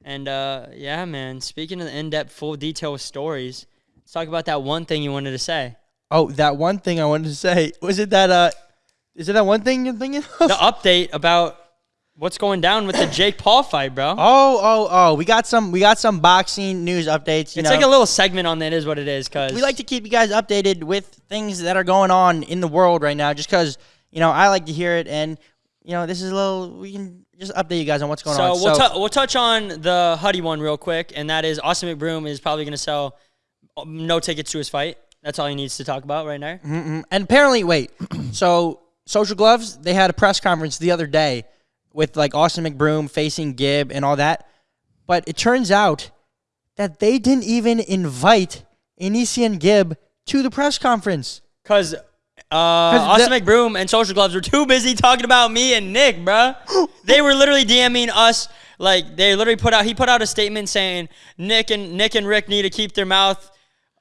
And uh, yeah, man. Speaking of the in-depth, full detailed stories, let's talk about that one thing you wanted to say. Oh, that one thing I wanted to say was it that uh, is it that one thing you're thinking of? The update about what's going down with the [COUGHS] Jake Paul fight, bro. Oh, oh, oh! We got some. We got some boxing news updates. You it's know, like a little segment on that is what it is, cause we like to keep you guys updated with things that are going on in the world right now. Just because you know I like to hear it, and you know this is a little. We can just update you guys on what's going on. So on. we'll tou- we'll touch on the Huddy one real quick, and that is Austin McBroom is probably going to sell um, no tickets to his fight. That's all he needs to talk about right now. Mhm. And apparently, wait. [COUGHS] so Social Gloves they had a press conference the other day with like Austin McBroom facing Gib and all that, but it turns out that they didn't even invite AnEsonGib to the press conference. Cause uh, Austin the- McBroom and Social Gloves were too busy talking about me and Nick, bruh. [GASPS] they were literally DMing us. Like they literally put out. He put out a statement saying Nick and Nick and Rick need to keep their mouth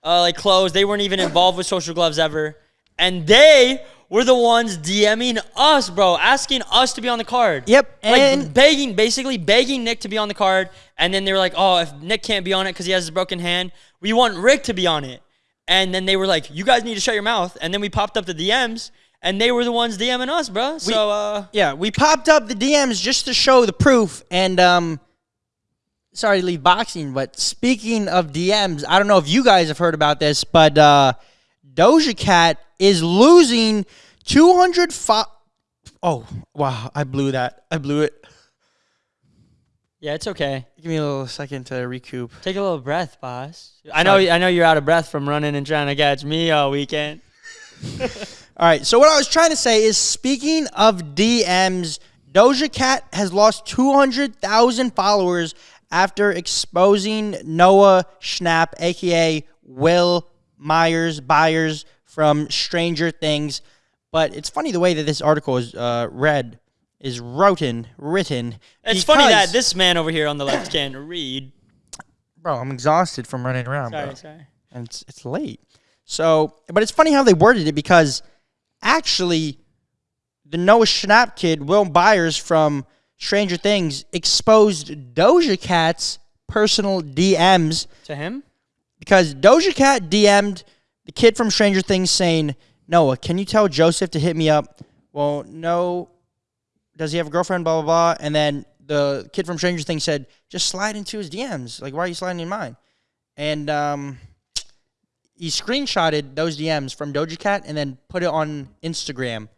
uh, like closed. They weren't even involved with Social Gloves ever. and they were the ones DMing us, bro, asking us to be on the card. Yep, like and- begging, basically begging Nick to be on the card, and then they were like, "Oh, if Nick can't be on it because he has his broken hand, we want Rick to be on it." And then they were like, "You guys need to shut your mouth." And then we popped up the DMs, and they were the ones DMing us, bro. So, uh, Yeah, we popped up the DMs just to show the proof. And um, sorry to leave boxing, but speaking of DMs, I don't know if you guys have heard about this, but uh, Doja Cat is losing 200 fo- Oh, wow. I blew that. I blew it. yeah, it's okay. Give me a little second to recoup. Take a little breath, boss. I know, I know you're out of breath from running and trying to catch me all weekend. [LAUGHS] All right. So what I was trying to say is, speaking of DMs, Doja Cat has lost 200,000 followers after exposing Noah Schnapp, aka Will Myers Byers from Stranger Things. But it's funny the way that this article is uh, read, is written, written. It's funny that this man over here on the left [COUGHS] can read. bro, I'm exhausted from running around. bro. Sorry, sorry. and it's, it's late. So, but it's funny how they worded it because actually, the Noah Schnapp kid, Will Byers from Stranger Things, exposed Doja Cat's personal DMs To him? Because Doja Cat DM'd the kid from Stranger Things saying, Noah, can you tell Joseph to hit me up? Well, no. Does he have a girlfriend? Blah, blah, blah. And then the kid from Stranger Things said, just slide into his DMs. Like, why are you sliding in mine? And um, he screenshotted those DMs from Doja Cat and then put it on Instagram.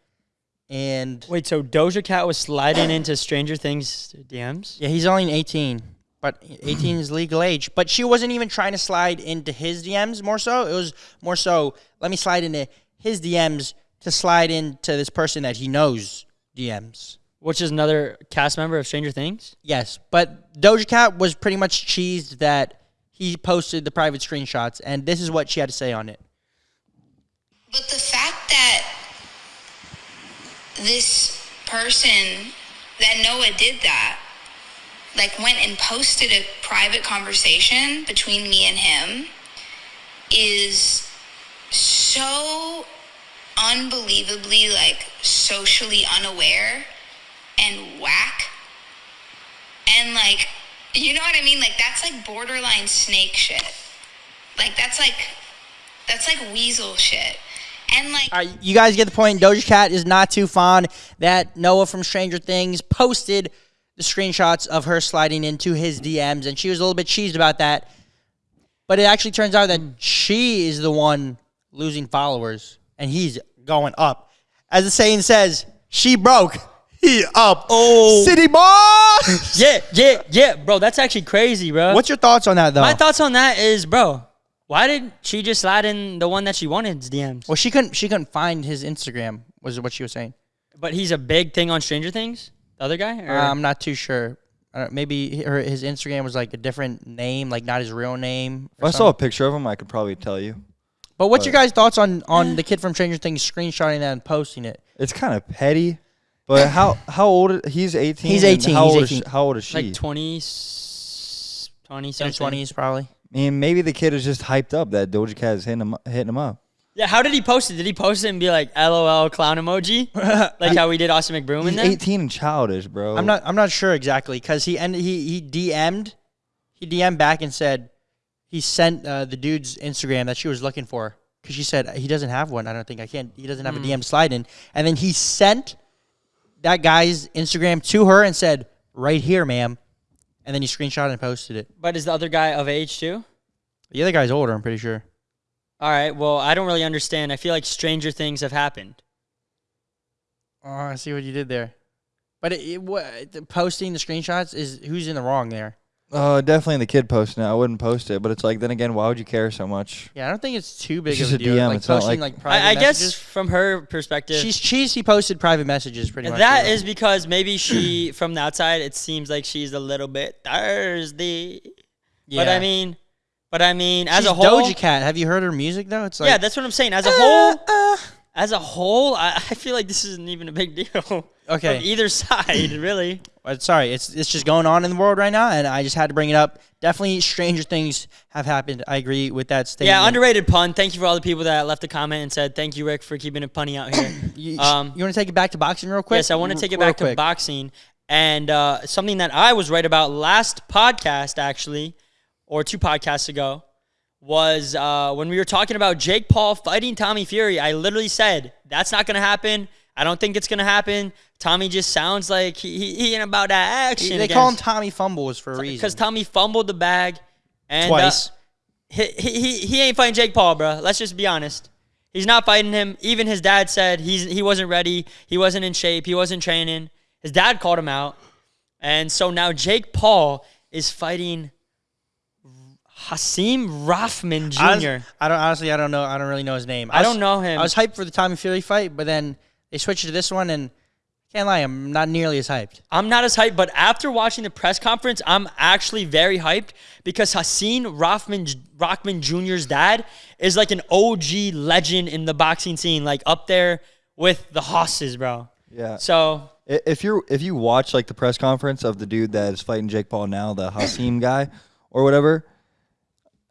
And Wait, so Doja Cat was sliding into Stranger Things DMs? yeah, he's only 18, but 18 is legal age. But she wasn't even trying to slide into his DMs more so. It was more so, let me slide into his DMs to slide into this person that he knows DMs. Which is another cast member of Stranger Things? Yes, but Doja Cat was pretty much cheesed that he posted the private screenshots, and this is what she had to say on it. But the fact that this person, that Noah did that, like went and posted a private conversation between me and him, is so unbelievably like socially unaware and whack. And like, you know what I mean? Like, that's like borderline snake shit. Like, that's like, that's like weasel shit. And like, All right, you guys get the point. Doja Cat is not too fond that Noah from Stranger Things posted the screenshots of her sliding into his DMs, and she was a little bit cheesed about that. But it actually turns out that hmm. she is the one losing followers, and he's going up. As the saying says, she broke, he up. Oh. City boy! [LAUGHS] Yeah, yeah, yeah, bro. That's actually crazy, bro. What's your thoughts on that, though? My thoughts on that is, bro, why did she just slide in the one that she wanted's DMs? well, she couldn't. She couldn't find his Instagram. Was what she was saying. But he's a big thing on Stranger Things. The other guy? Or- I'm not too sure. Uh, maybe her, his Instagram was like a different name, like not his real name. If I saw a picture of him, I could probably tell you. But what's your guys' thoughts on on [SIGHS] the kid from Stranger Things screenshotting that and posting it? It's kind of petty, but how how old? is- He's 18. He's 18, How he's old 18. Is she, how old is she? like 20, 20 something. twenties, probably. I mean, maybe the kid is just hyped up that Doja Cat is hitting him hitting him up. Yeah, how did he post it? Did he post it and be like LOL clown emoji? [LAUGHS] like how we did Austin McBroom in He's there? 18 and childish, bro. I'm not. I'm not sure exactly because he and he he DM'd, he DM'd back and said he sent uh, the dude's Instagram that she was looking for because she said he doesn't have one. I don't think I can't. He doesn't have a DM slide in, and then he sent that guy's Instagram to her and said, "Right here, ma'am," and then he screenshot and posted it. But is the other guy of age too? The other guy's older. I'm pretty sure. All right. Well, I don't really understand. I feel like stranger things have happened. Oh, I see what you did there. But it, it, what, the posting the screenshots is who's in the wrong there. Uh, definitely the kid posting it. I wouldn't post it, but it's like then again, why would you care so much? Yeah, I don't think it's too big It's of a just a deal. DM, Like it's not posting like- like, private I, I guess messages. from her perspective, She's cheese. He posted private messages pretty much. that yeah. is because maybe she, from the outside, it seems like she's a little bit thirsty. But I mean, but I mean, as She's a whole, Doja Cat. Have you heard her music though? It's like yeah, that's what I'm saying. As a whole, uh, as a whole, I, I feel like this isn't even a big deal. [LAUGHS] Okay. Either side, [CLEARS THROAT] really. Sorry, it's it's just going on in the world right now, and I just had to bring it up. Definitely, stranger things have happened. I agree with that statement. Yeah, underrated pun. Thank you for all the people that left a comment and said thank you, Rick, for keeping it punny out here. [COUGHS] You, Um, you want to take it back to boxing real quick? Yes, I want to take it back to boxing and uh, something that I was right about last podcast, actually, or two podcasts ago, was uh, when we were talking about Jake Paul fighting Tommy Fury. I literally said that's not going to happen. I don't think it's going to happen. Tommy just sounds like he, he, he ain't about that action. They call him Tommy Fumbles for a reason. because Tommy fumbled the bag and Twice. Uh, he, he he he ain't fighting Jake Paul, bro. Let's just be honest. He's not fighting him. Even his dad said he's he wasn't ready. He wasn't in shape. He wasn't training. His dad called him out, and so now Jake Paul is fighting Hasim Rahman Jr. Honest- I don't honestly. I don't know. I don't really know his name. I was- don't know him. I was hyped for the Tommy Fury fight, but then they switched to this one, and can't lie, I'm not nearly as hyped. I'm not as hyped, but after watching the press conference, I'm actually very hyped because Hassan Rothman Rockman Jr.'s dad is like an OG legend in the boxing scene, like up there with the Hosses, bro. Yeah. So If you're if you watch like the press conference of the dude that is fighting Jake Paul now, the Hasim guy or whatever,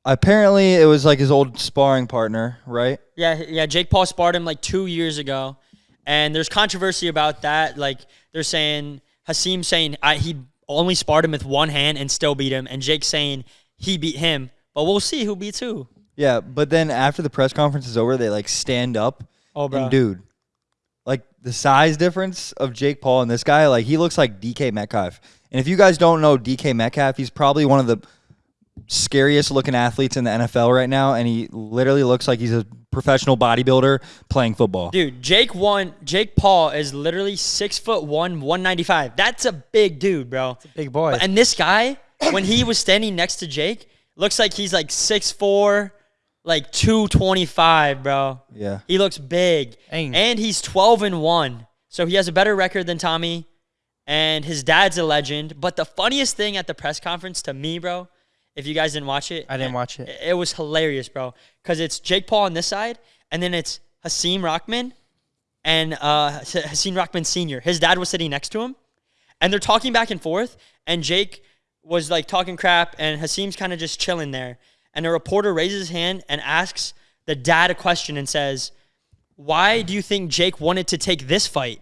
apparently it was like his old sparring partner, right? yeah, yeah, Jake Paul sparred him like two years ago, and there's controversy about that. Like they're saying Hasim saying I, he only sparred him with one hand and still beat him, and Jake saying he beat him, but we'll see who beats who. Yeah, but then after the press conference is over, they like stand up. Oh, bro. And dude, like the size difference of Jake Paul and this guy, like he looks like DK Metcalf. And if you guys don't know DK Metcalf, he's probably one of the scariest looking athletes in the NFL right now, and he literally looks like he's a professional bodybuilder playing football. Dude, Jake one Jake Paul is literally six foot one, one ninety five. That's a big dude, bro. Big boy. And this guy, when he was standing next to Jake, looks like he's like six four, like two twenty five, bro. Yeah. He looks big, Dang. and he's twelve and one, so he has a better record than Tommy. And his dad's a legend. But the funniest thing at the press conference to me, bro, if you guys didn't watch it, I didn't watch it. it was hilarious, bro. Because it's Jake Paul on this side, and then it's Hasim Rockman and uh, Hasim Rockman Sr. His dad was sitting next to him, and they're talking back and forth. And Jake was like talking crap, and Hasim's kind of just chilling there. And a reporter raises his hand and asks the dad a question and says, Why do you think Jake wanted to take this fight?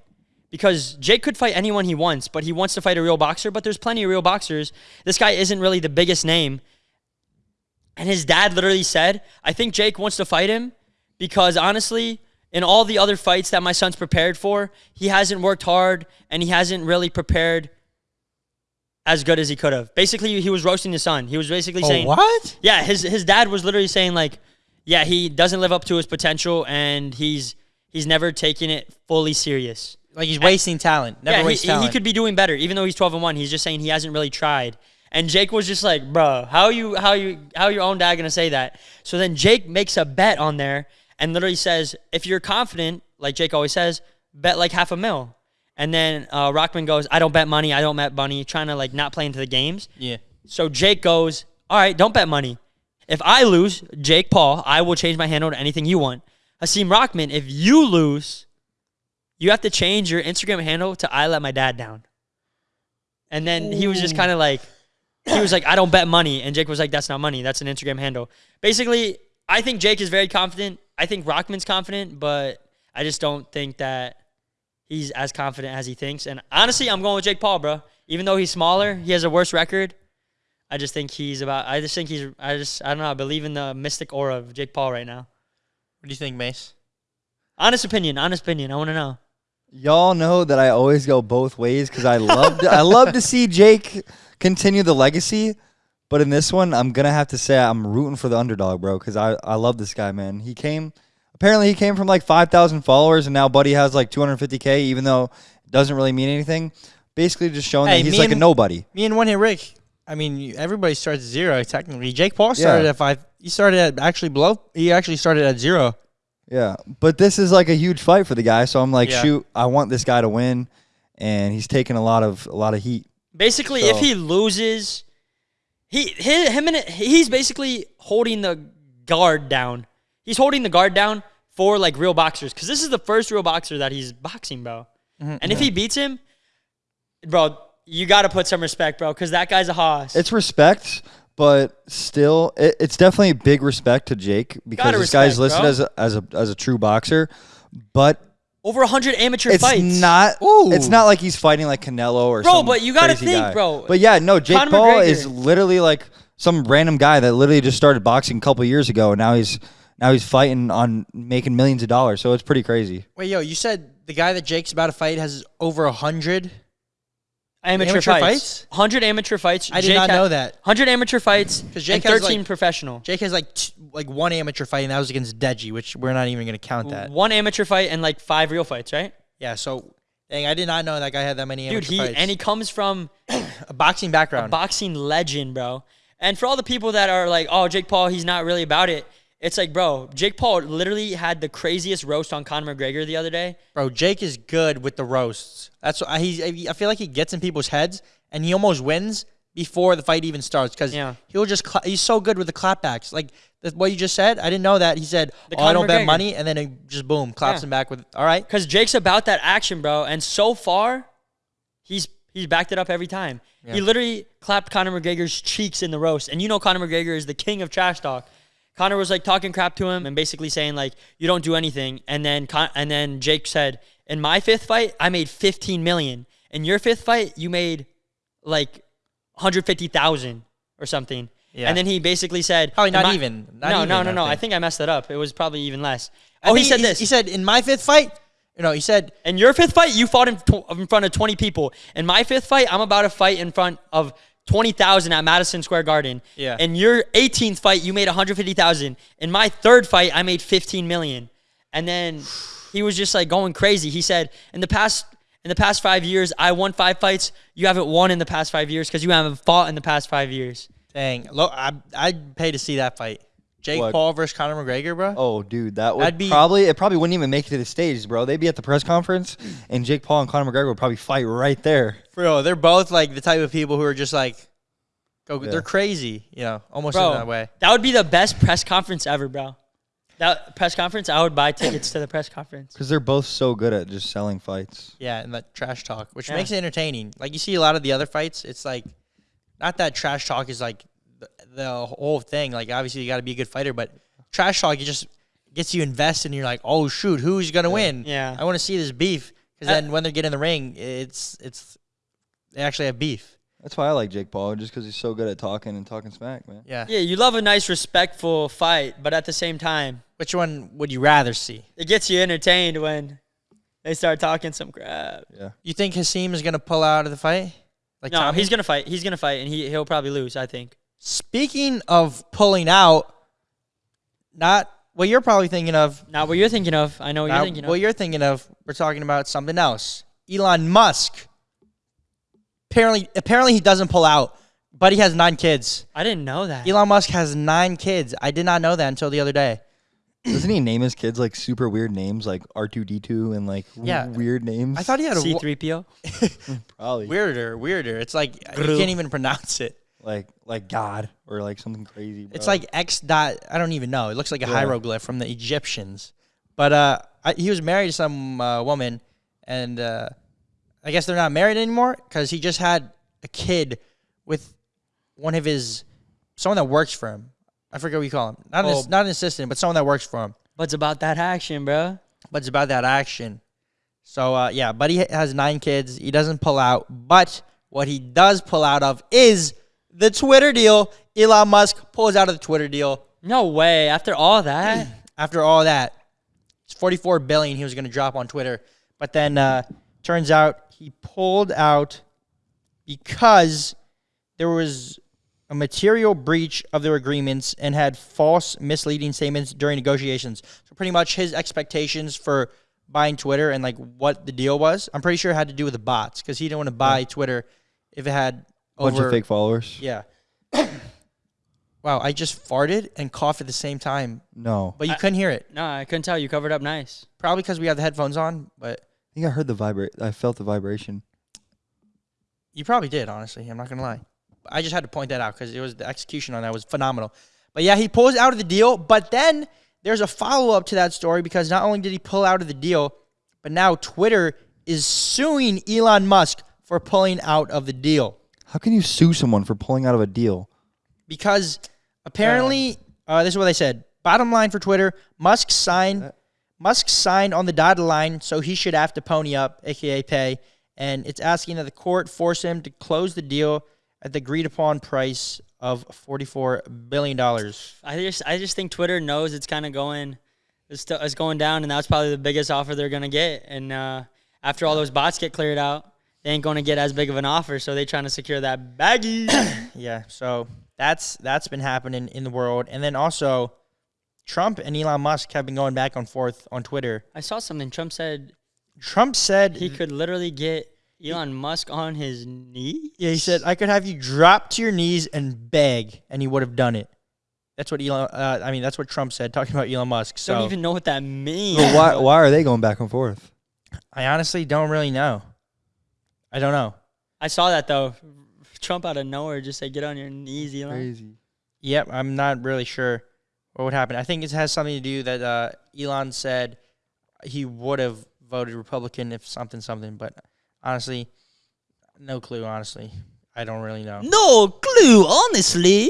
Because Jake could fight anyone he wants, but he wants to fight a real boxer. But there's plenty of real boxers. This guy isn't really the biggest name. And his dad literally said, I think Jake wants to fight him because honestly, in all the other fights that my son's prepared for, he hasn't worked hard and he hasn't really prepared as good as he could have. Basically, he was roasting his son. He was basically oh, saying, what? Yeah, his his dad was literally saying like, yeah, he doesn't live up to his potential and he's he's never taken it fully serious. Like he's wasting talent. Never yeah, he, waste he- talent. he could be doing better, even though he's twelve and one. He's just saying he hasn't really tried. And Jake was just like, "Bro, how you how you how your own dad gonna say that?" So then Jake makes a bet on there and literally says, "If you're confident, like Jake always says, bet like half a mil." And then uh, Rockman goes, "I don't bet money. I don't bet money." Trying to like not play into the games. yeah. So Jake goes, All right, don't bet money. If I lose, Jake Paul, I will change my handle to anything you want. Hasim Rockman, if you lose, you have to change your Instagram handle to I let my dad down. And then he was just kind of like, he was like, I don't bet money. And Jake was like, That's not money. That's an Instagram handle. Basically, I think Jake is very confident. I think Rockman's confident, but I just don't think that he's as confident as he thinks. And honestly, I'm going with Jake Paul, bro. Even though he's smaller, he has a worse record. I just think he's about. I just think he's. I just. I don't know. I believe in the mystic aura of Jake Paul right now. What do you think, Mace? Honest opinion. Honest opinion. I want to know. Y'all know that I always go both ways because I love to, I love to see Jake continue the legacy. But in this one, I'm gonna have to say I'm rooting for the underdog, bro, because I, I love this guy, man. He came apparently he came from like 5,000 followers, and now Buddy has like 250k, even though it doesn't really mean anything. Basically, just showing Hey, that he's me like a and- nobody. Me and one hit Rick. I mean, you- everybody starts at zero technically. Jake Paul started Yeah. at five. He started at actually below. He actually started at zero. Yeah, but this is like a huge fight for the guy, so I'm like, Yeah. shoot, I want this guy to win, and he's taking a lot of a lot of heat. Basically, So- if he loses, he, he him and he's basically holding the guard down. He's holding the guard down for like real boxers because this is the first real boxer that he's boxing, bro. Mm-hmm. And if he beats him, bro, you got to put some respect, bro, because that guy's a hoss. It's respect, but still, it, it's definitely a big respect to Jake because Gotta this guy's respect, listed bro. as a, as a as a true boxer, but over 100 amateur it's fights. not. Ooh. It's not like he's fighting like Canelo or Bro, some but you gotta crazy think, guy. bro. But yeah, no, Jake Conor Paul McGregor. is literally like some random guy that literally just started boxing a couple years ago, and now he's now he's fighting on making millions of dollars. So it's pretty crazy. Wait, yo, you said the guy that Jake's about to fight has over a hundred. Amateur, Amateur fights. fights? 100 amateur fights. I did Jake not know that. 100 amateur fights 'Cause Jake and has, 13 like- professional. Jake has like t- like one amateur fight, and that was against Deji, which we're not even gonna count that. One amateur fight and like five real fights, right? Yeah, so dang, I did not know that guy had that many Dude, he fights. and he comes from [COUGHS] a boxing background. A boxing legend, bro. And for all the people that are like, "Oh, Jake Paul, he's not really about it." It's like, bro, Jake Paul literally had the craziest roast on Conor McGregor the other day. Bro, Jake is good with the roasts. That's what he's. I feel like he gets in people's heads, and he almost wins before the fight even starts because Yeah. he'll just. Cla- he's so good with the clapbacks. Like that's what you just said. I didn't know that. He said, The "Oh, I don't bet money," and then he just boom claps Yeah. him back with, "All right." Cause Jake's about that action, bro. And so far, he's he's backed it up every time. He literally clapped Conor McGregor's cheeks in the roast. And you know Conor McGregor is the king of trash talk. Conor was like talking crap to him and basically saying like, "You don't do anything." And then Con- and then Jake said, "In my fifth fight, I made 15 million. In your fifth fight, you made like 150,000 or something." Yeah. And then he basically said, Probably not my-" even. Not no, even, no, no, no. I think. think I messed that up. It was probably even less. I Oh, he said this. He said, "In my fifth fight." You know, he said, In your fifth fight, you fought in, tw- in front of 20 people. In my fifth fight, I'm about to fight in front of 20,000 at Madison Square Garden. Yeah. In your 18th fight, you made 150,000. In my third fight, I made 15 million. And then he was just like going crazy. He said, "In the past in the past 5 years, I won 5 fights. You haven't won in the past 5 years cuz you haven't fought in the past 5 years." "Dang, lo- I, I'd pay to see that fight." Jake What? Paul versus Conor McGregor, bro. Oh, dude, that would That'd be- probably it. Probably wouldn't even make it to the stage, bro. They'd be at the press conference, and Jake Paul and Conor McGregor would probably fight right there. Bro, they're both like the type of people who are just like, go. Yeah. They're crazy, you know, almost Bro, in that way. that would be the best press conference ever, bro. That press conference, I would buy tickets to the press conference. Because they're both so good at just selling fights. Yeah, and that trash talk, which Yeah. makes it entertaining. Like you see a lot of the other fights, it's like, not that trash talk is like the, the whole thing. Like obviously you got to be a good fighter, but trash talk it just gets you invested, and you're like, oh shoot, who's gonna win? Yeah. I want to see this beef because Uh, then when they get in the ring, it's it's they actually have beef. That's why I like Jake Paul, just because he's so good at talking and talking smack, man. Yeah. Yeah, you love a nice, respectful fight, but at the same time, Which one would you rather see? it gets you entertained when they start talking some crap. Yeah. You think Hasim is gonna pull out of the fight? Like No, Tommy? he's gonna fight. He's gonna fight, and he he'll probably lose. I think. Speaking of pulling out, not what you're probably thinking of. Not what you're thinking of. I know what you're thinking of. what you're thinking of. We're talking about something else. Elon Musk. Apparently, apparently he doesn't pull out, but he has nine kids. I didn't know that. Elon Musk has nine kids. I did not know that until the other day. Doesn't he name his kids like super weird names, like R two D two and like w- Yeah. weird names? I thought he had a C three PO. [LAUGHS] probably weirder, weirder. It's like you can't even pronounce it. Like like God or like something crazy. It's like X dot. I don't even know. It looks like a Yeah. hieroglyph from the Egyptians. But uh, I, he was married to some uh, woman, and uh, I guess they're not married anymore because he just had a kid with one of his someone that works for him. I forget what you call him. Not an, Oh. ass- not an assistant, but someone that works for him. But it's about that action, bro. But it's about that action. So uh, yeah, Buddy has nine kids. He doesn't pull out, but what he does pull out of is the Twitter deal. Elon Musk pulls out of the Twitter deal. No way. After all that, [CLEARS THROAT] after all that, it's 44 billion he was going to drop on Twitter, but then uh, turns out he pulled out because there was a material breach of their agreements and had false, misleading statements during negotiations. So pretty much his expectations for buying Twitter and like what the deal was, I'm pretty sure it had to do with the bots because he didn't want to buy Twitter if it had bunch over of fake followers. yeah. [COUGHS] wow, I just farted and coughed at the same time, No, but you I- couldn't hear it. no, I couldn't tell. You covered up nice. Probably because we have the headphones on, but I think I heard the vibrate. I felt the vibration. you probably did, honestly. I'm not going to lie. I just had to point that out because it was the execution on that was phenomenal. But yeah, he pulls out of the deal, but then there's a follow up to that story because not only did he pull out of the deal, but now Twitter is suing Elon Musk for pulling out of the deal How can you sue someone for pulling out of a deal? because apparently uh, this is what they said. Bottom line for Twitter: Musk signed Musk signed on the dotted line, so he should have to pony up, aka pay. And it's asking that the court force him to close the deal at the agreed upon price of forty-four billion dollars. I just I just think Twitter knows it's kind of going it's, st- it's going down, and that's probably the biggest offer they're gonna get. And uh, after all those bots get cleared out, they ain't gonna get as big of an offer, so they trying to secure that baggy. [COUGHS] Yeah, so that's that's been happening in the world, and then also Trump and Elon Musk have been going back and forth on Twitter. I saw something. Trump said Trump said he could literally get Elon Musk on his knee. Yeah, he said I could have you drop to your knees and beg, and he would have done it. That's what Elon. Uh, I mean, that's what Trump said, talking about Elon Musk. So Don't even know what that means. But why, why are they going back and forth? I honestly don't really know. I don't know. I saw that though. Trump out of nowhere just said, "Get on your knees, Elon." Crazy. Yep, I'm not really sure what would happen. I think it has something to do that uh, Elon said he would have voted Republican if something something, but honestly, no clue. Honestly, I don't really know. No clue, honestly.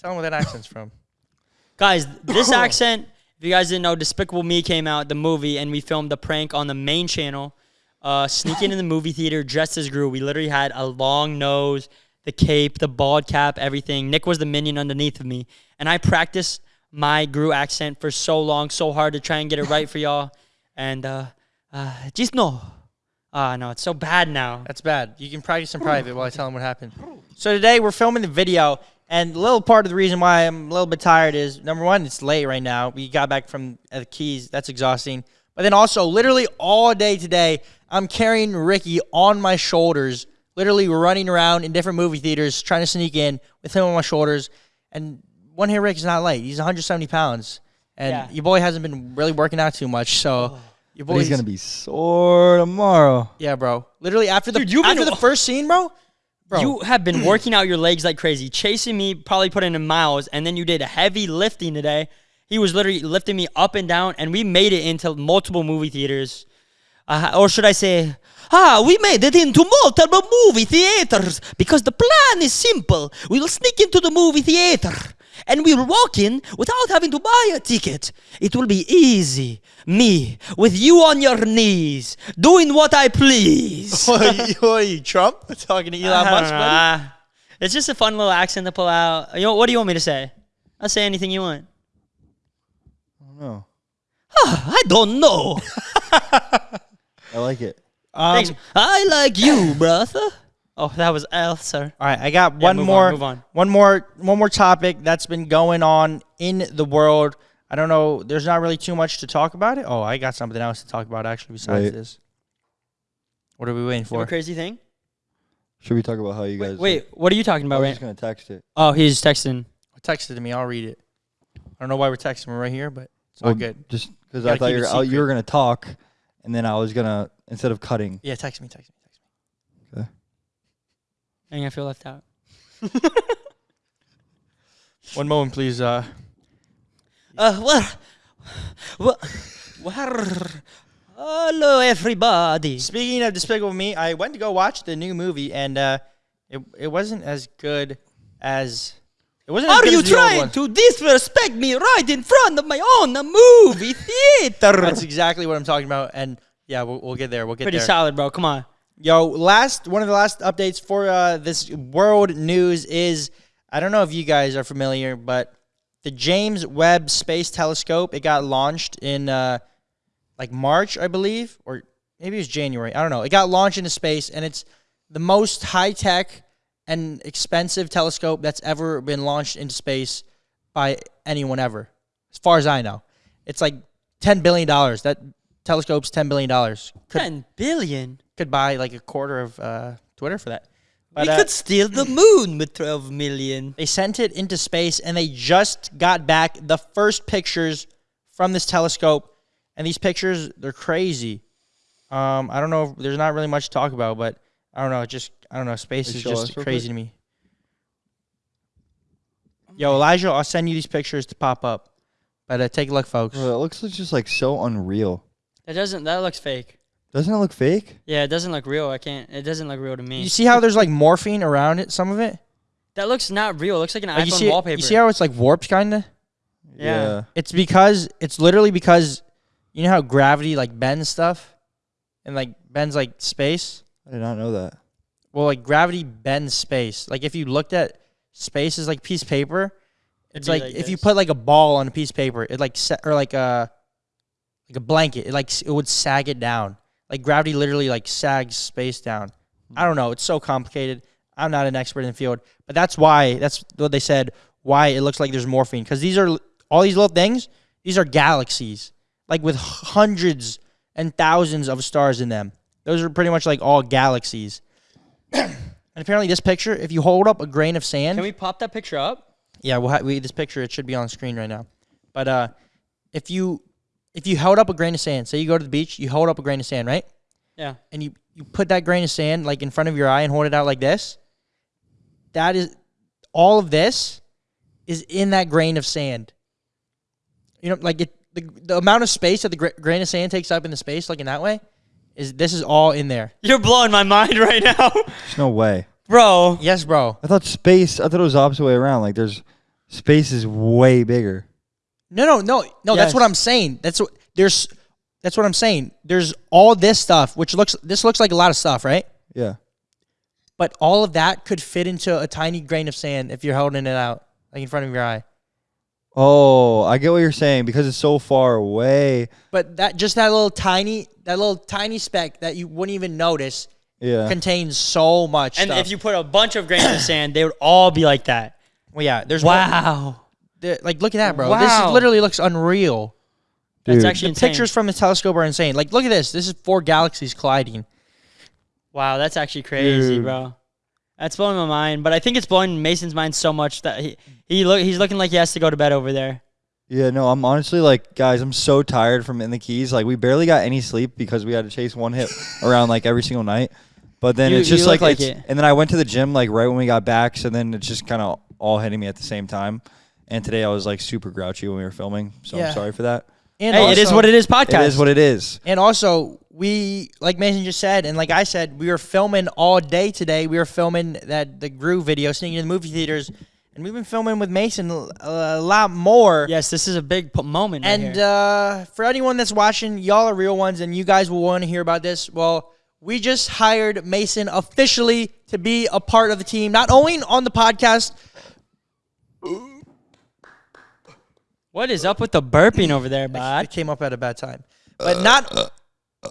Tell him where that accent's from. [LAUGHS] Guys, this [COUGHS] accent, if you guys didn't know, Despicable Me came out, the movie, and we filmed the prank on the main channel. Uh, sneaking in the movie theater dressed as Gru. We literally had a long nose, the cape, the bald cap, everything. Nick was the minion underneath of me. And I practiced my Gru accent for so long, so hard to try and get it right for [LAUGHS] y'all. And uh, uh, just no. Ah, no, it's so bad now. That's bad. You can practice in private while I tell him what happened. So today we're filming the video, and a little part of the reason why I'm a little bit tired is number one, it's late right now. We got back from uh, the Keys. That's exhausting. But then also, literally all day today, I'm carrying Ricky on my shoulders, literally running around in different movie theaters, trying to sneak in with him on my shoulders. And one here, Rick is not late. He's 170 pounds, and Yeah. your boy hasn't been really working out too much. So your But he's boy's gonna be sore tomorrow. yeah, bro. Literally after the Dude, you've been- after the first scene, bro. Bro, You have been [CLEARS THROAT] working out your legs like crazy, chasing me, probably putting in miles, and then you did a heavy lifting today. He was literally lifting me up and down, and we made it into multiple movie theaters. Uh, or should I say, ah, we made it into multiple movie theaters because the plan is simple. We will sneak into the movie theater and we will walk in without having to buy a ticket. It will be easy. Me, with you on your knees, doing what I please. what, are you, what are you, Trump? Talking to Elon Musk, buddy? Ah, It's just a fun little accent to pull out. You know, what do you want me to say? I'll say anything you want. I don't know. I don't know. [LAUGHS] I like it. Um, Thanks. I like you, [COUGHS] brother. Oh, that was L, sir. All right, I got Yeah, one move on, more, move on. one more, one more topic that's been going on in the world. I don't know. There's not really too much to talk about it. Oh, I got something else to talk about actually besides Wait. this. What are we waiting You have for? a crazy thing? Should we talk about how you guys? Wait, what are you talking I about, was right? just gonna text it. Oh, he's texting. Text it to me. I'll read it. I don't know why we're texting. We're right here, but it's all Well, good. Just because Gotta I thought keep you it were, oh, you secret. were gonna talk, and then I was gonna instead of cutting. Yeah, text me. Text me. Text me. Okay. I think I feel left out. [LAUGHS] One moment, please. Uh, Uh, what? well, well, hello, everybody. speaking of Despicable Me, I went to go watch the new movie, and uh, it it wasn't as good as. Are you as the old trying to disrespect me right in front of my own movie [LAUGHS] theater? That's exactly what I'm talking about, and yeah, we'll, we'll get there. We'll get there. Pretty there. solid, bro. Come on. Yo, last one of the last updates for uh, this world news is I don't know if you guys are familiar, but the James Webb Space Telescope it got launched in uh, like March, I believe, or maybe it was January. I don't know. It got launched into space, and it's the most high tech and expensive telescope that's ever been launched into space by anyone ever, as far as I know. It's like ten billion dollars. That telescope's ten billion dollars. Ten billion. could buy like a quarter of uh, Twitter for that. But we uh, could steal the moon with 12 million. they sent it into space, and they just got back the first pictures from this telescope. And these pictures, they're crazy. Um, I don't know. If, there's not really much to talk about, but I don't know. It just I don't know. Space is just crazy to me. Yo, Elijah, I'll send you these pictures to pop up. But uh, take a look, folks. Bro, it looks just like so unreal. That doesn't. That looks fake. Doesn't it look fake? Yeah, it doesn't look real. I can't. It doesn't look real to me. You see how there's like morphine around it, some of it? that looks not real. It looks like an Like iPhone you see, wallpaper. you see how it's like warped kind of? Yeah. It's because it's literally because you know how gravity like bends stuff and like bends like space. I did not know that. Well, like gravity bends space. Like if you looked at space as like piece of paper, it's like, like if you put like a ball on a piece of paper, it like set or like a like a blanket, it like it would sag it down. Like gravity literally like sags space down. I don't know. It's so complicated. I'm not an expert in the field, but that's why that's what they said. Why it looks like there's morphine because these are all these little things. These are galaxies, like with hundreds and thousands of stars in them. Those are pretty much like all galaxies. And apparently, this picture, if you hold up a grain of sand, Can we pop that picture up? yeah, we'll ha- we, this picture it should be on screen right now. But uh, if you if you held up a grain of sand, say you go to the beach, you hold up a grain of sand, right? Yeah. And you you put that grain of sand like in front of your eye and hold it out like this. That is all of this is in that grain of sand. You know, like it the, the amount of space that the gra- grain of sand takes up in the space, like in that way, is this is all in there. You're blowing my mind right now, There's no way. bro. Yes, bro. I thought space. I thought it was the opposite way around. Like there's space is way bigger. No, no, no, no. That's what I'm saying. That's what there's. That's what I'm saying. There's all this stuff, which looks this looks like a lot of stuff, right? Yeah. But all of that could fit into a tiny grain of sand if you're holding it out, like in front of your eye. Oh, I get what you're saying because it's so far away. But that just that little tiny, that little tiny speck that you wouldn't even notice Yeah. contains so much And stuff. if you put a bunch of grains of [COUGHS] sand, they would all be like that. well, yeah, there's Wow. the- like look at that, bro. This Wow. is, literally looks unreal. That's Dude. actually The insane. pictures from the telescope are insane. Like, look at this. This is four galaxies colliding. Wow, that's actually crazy, Dude. bro. That's blowing my mind. But I think it's blowing Mason's mind so much that he he look he's looking like he has to go to bed over there. Yeah, no, I'm honestly like, guys, I'm so tired from in the keys. Like, we barely got any sleep because we had to chase one hit [LAUGHS] around like every single night. But then You- it's you just look like, like it's- it. and then I went to the gym like right when we got back. So then it's just kind of all hitting me at the same time. And today I was like super grouchy when we were filming. So Yeah. I'm sorry for that. And Hey, it is what it is. Podcast. It is what it is. And also, we like Mason just said, and like I said, we were filming all day today. We were filming that the Gru video, sneaking in the movie theaters, and we've been filming with Mason a, a lot more. Yes, this is a big p- moment. right And here. uh, for anyone that's watching, y'all are real ones, and you guys will want to hear about this. Well, we just hired Mason officially to be a part of the team, not only on the podcast. What is up with the burping over there, bud? It came up at a bad time, but not. Uh, uh,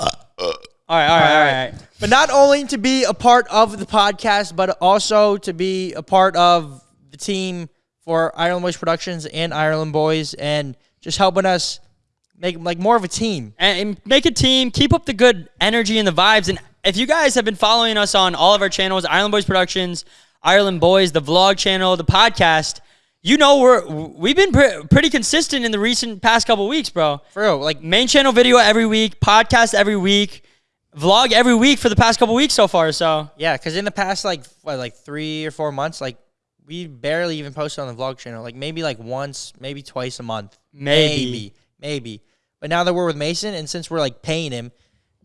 uh, all right, all right, all right. But not only to be a part of the podcast, but also to be a part of the team for Ireland Boys Productions and Ireland Boys, and just helping us make like more of a team. and, and make a team. Keep up the good energy and the vibes. And if you guys have been following us on all of our channels, Ireland Boys Productions, Ireland Boys, the vlog channel, the podcast, you know we're we've been pre- pretty consistent in the recent past couple weeks, bro. For real, like Main channel video every week, podcast every week, vlog every week for the past couple weeks so far. So yeah, because in the past like what, like three or four months, like we barely even posted on the vlog channel. Like maybe like once, maybe twice a month, Maybe. maybe, maybe. But now that we're with Mason, and since we're like paying him,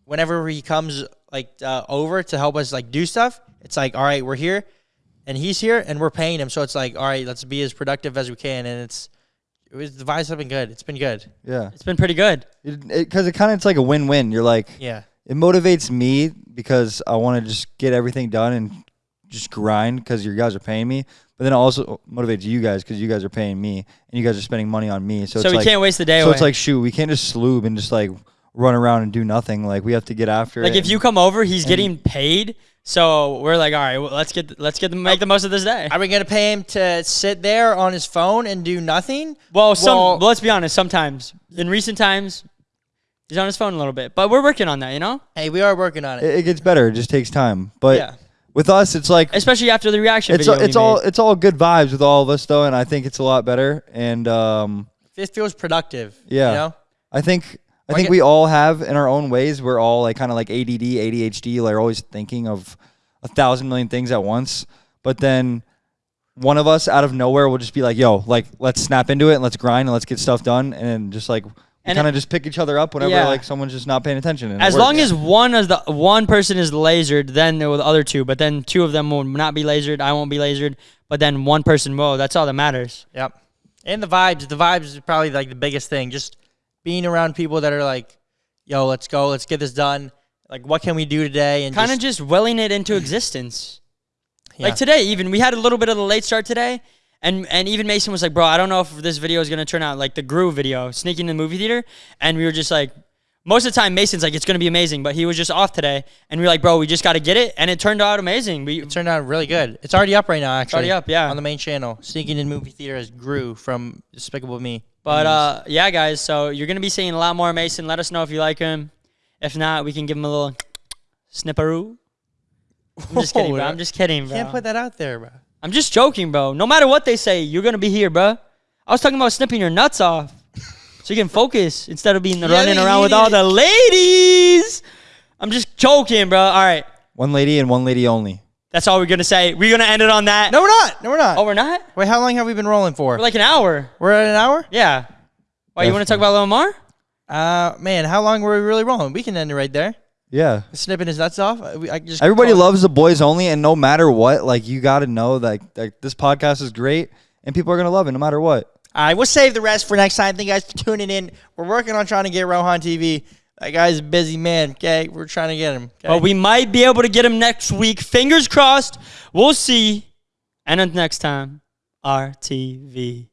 whenever he comes like uh, over to help us like do stuff, it's like all right, we're here, and he's here, and we're paying him. So it's like all right, let's be as productive as we can, and it's it was the vibes have been good. It's been good. Yeah. it's been pretty good. Because it, 'cause it kind of, it's like a win win. You're like, Yeah, it motivates me because I want to just get everything done and just grind because you guys are paying me. But then it also motivates you guys because you guys are paying me and you guys are spending money on me. So, So, it's we like, can't waste the day So away. it's like, shoot, we can't just sloob and just like run around and do nothing. Like we have to get after like it. if you come over, he's getting paid. So we're like, all right, well, let's get let's get the, make the most of this day. are we gonna pay him to sit there on his phone and do nothing? Well, some Well- well, let's be honest. Sometimes in recent times, he's on his phone a little bit, but we're working on that. You know, Hey, we are working on it. it, it gets better. It just takes time. But Yeah. with us, it's like especially after the reaction it's video. it's all made. it's all good vibes with all of us though, and I think it's a lot better. And um, It feels productive. Yeah. You know? I think I think we all have in our own ways. We're all like kind of like ADD, ADHD, like always thinking of a thousand million things at once. But then one of us out of nowhere will just be like, "Yo, like let's snap into it and let's grind and let's get stuff done." And just like And kind of just pick each other up whenever Yeah. like someone's just not paying attention. and as long as one as the one person is lasered, then there will the other two. But then two of them will not be lasered. I won't be lasered. But then one person will. That's all that matters. Yep. And the vibes. The vibes is probably like the biggest thing. Just being around people that are like, yo, let's go, let's get this done. Like, what can we do today? And Kind of just, just willing it into existence. [CLEARS THROAT] yeah. Like today, even we had a little bit of a late start today, and and even Mason was like, "Bro, I don't know if this video is gonna turn out like the Gru video, sneaking in the movie theater." And we were just like, most of the time, Mason's like, "It's gonna be amazing," but he was just off today, and we were like, "Bro, we just got to get it," and it turned out amazing. We it turned out really good. It's already up right now, actually. already up, yeah. On the main channel. Sneaking in movie theater as Gru from Despicable Me. But uh, yeah, guys. So you're gonna be seeing a lot more Mason. Let us know if you like him. If not, we can give him a little snipperoo. I'm just kidding, bro. I'm just kidding, bro. Can't put that out there, bro. I'm just joking, bro. No matter what they say, you're gonna be here, bro. I was talking about snipping your nuts off, so you can [LAUGHS] focus instead of being running around with all the ladies. I'm just joking, bro. All right, one lady and one lady only. That's all we're gonna say. We're gonna end it on that. No, we're not. No, we're not. Oh, we're not. Wait, how long have we been rolling for? We're like an hour. we're at an hour? Yeah. Why you want to talk about a little more? Uh, man, how long were we really rolling? We can end it right there. Yeah. Snipping his nuts off. I, I just Everybody call- loves the boys only, and no matter what, like you got to know that like, this podcast is great, and people are gonna love it no matter what. All right, we'll save the rest for next time. Thank you guys for tuning in. We're working on trying to get Rohan TV. That guy's a busy man. Okay, we're trying to get him. Okay? But we might be able to get him next week. Fingers crossed. We'll see. And until next time, RTV.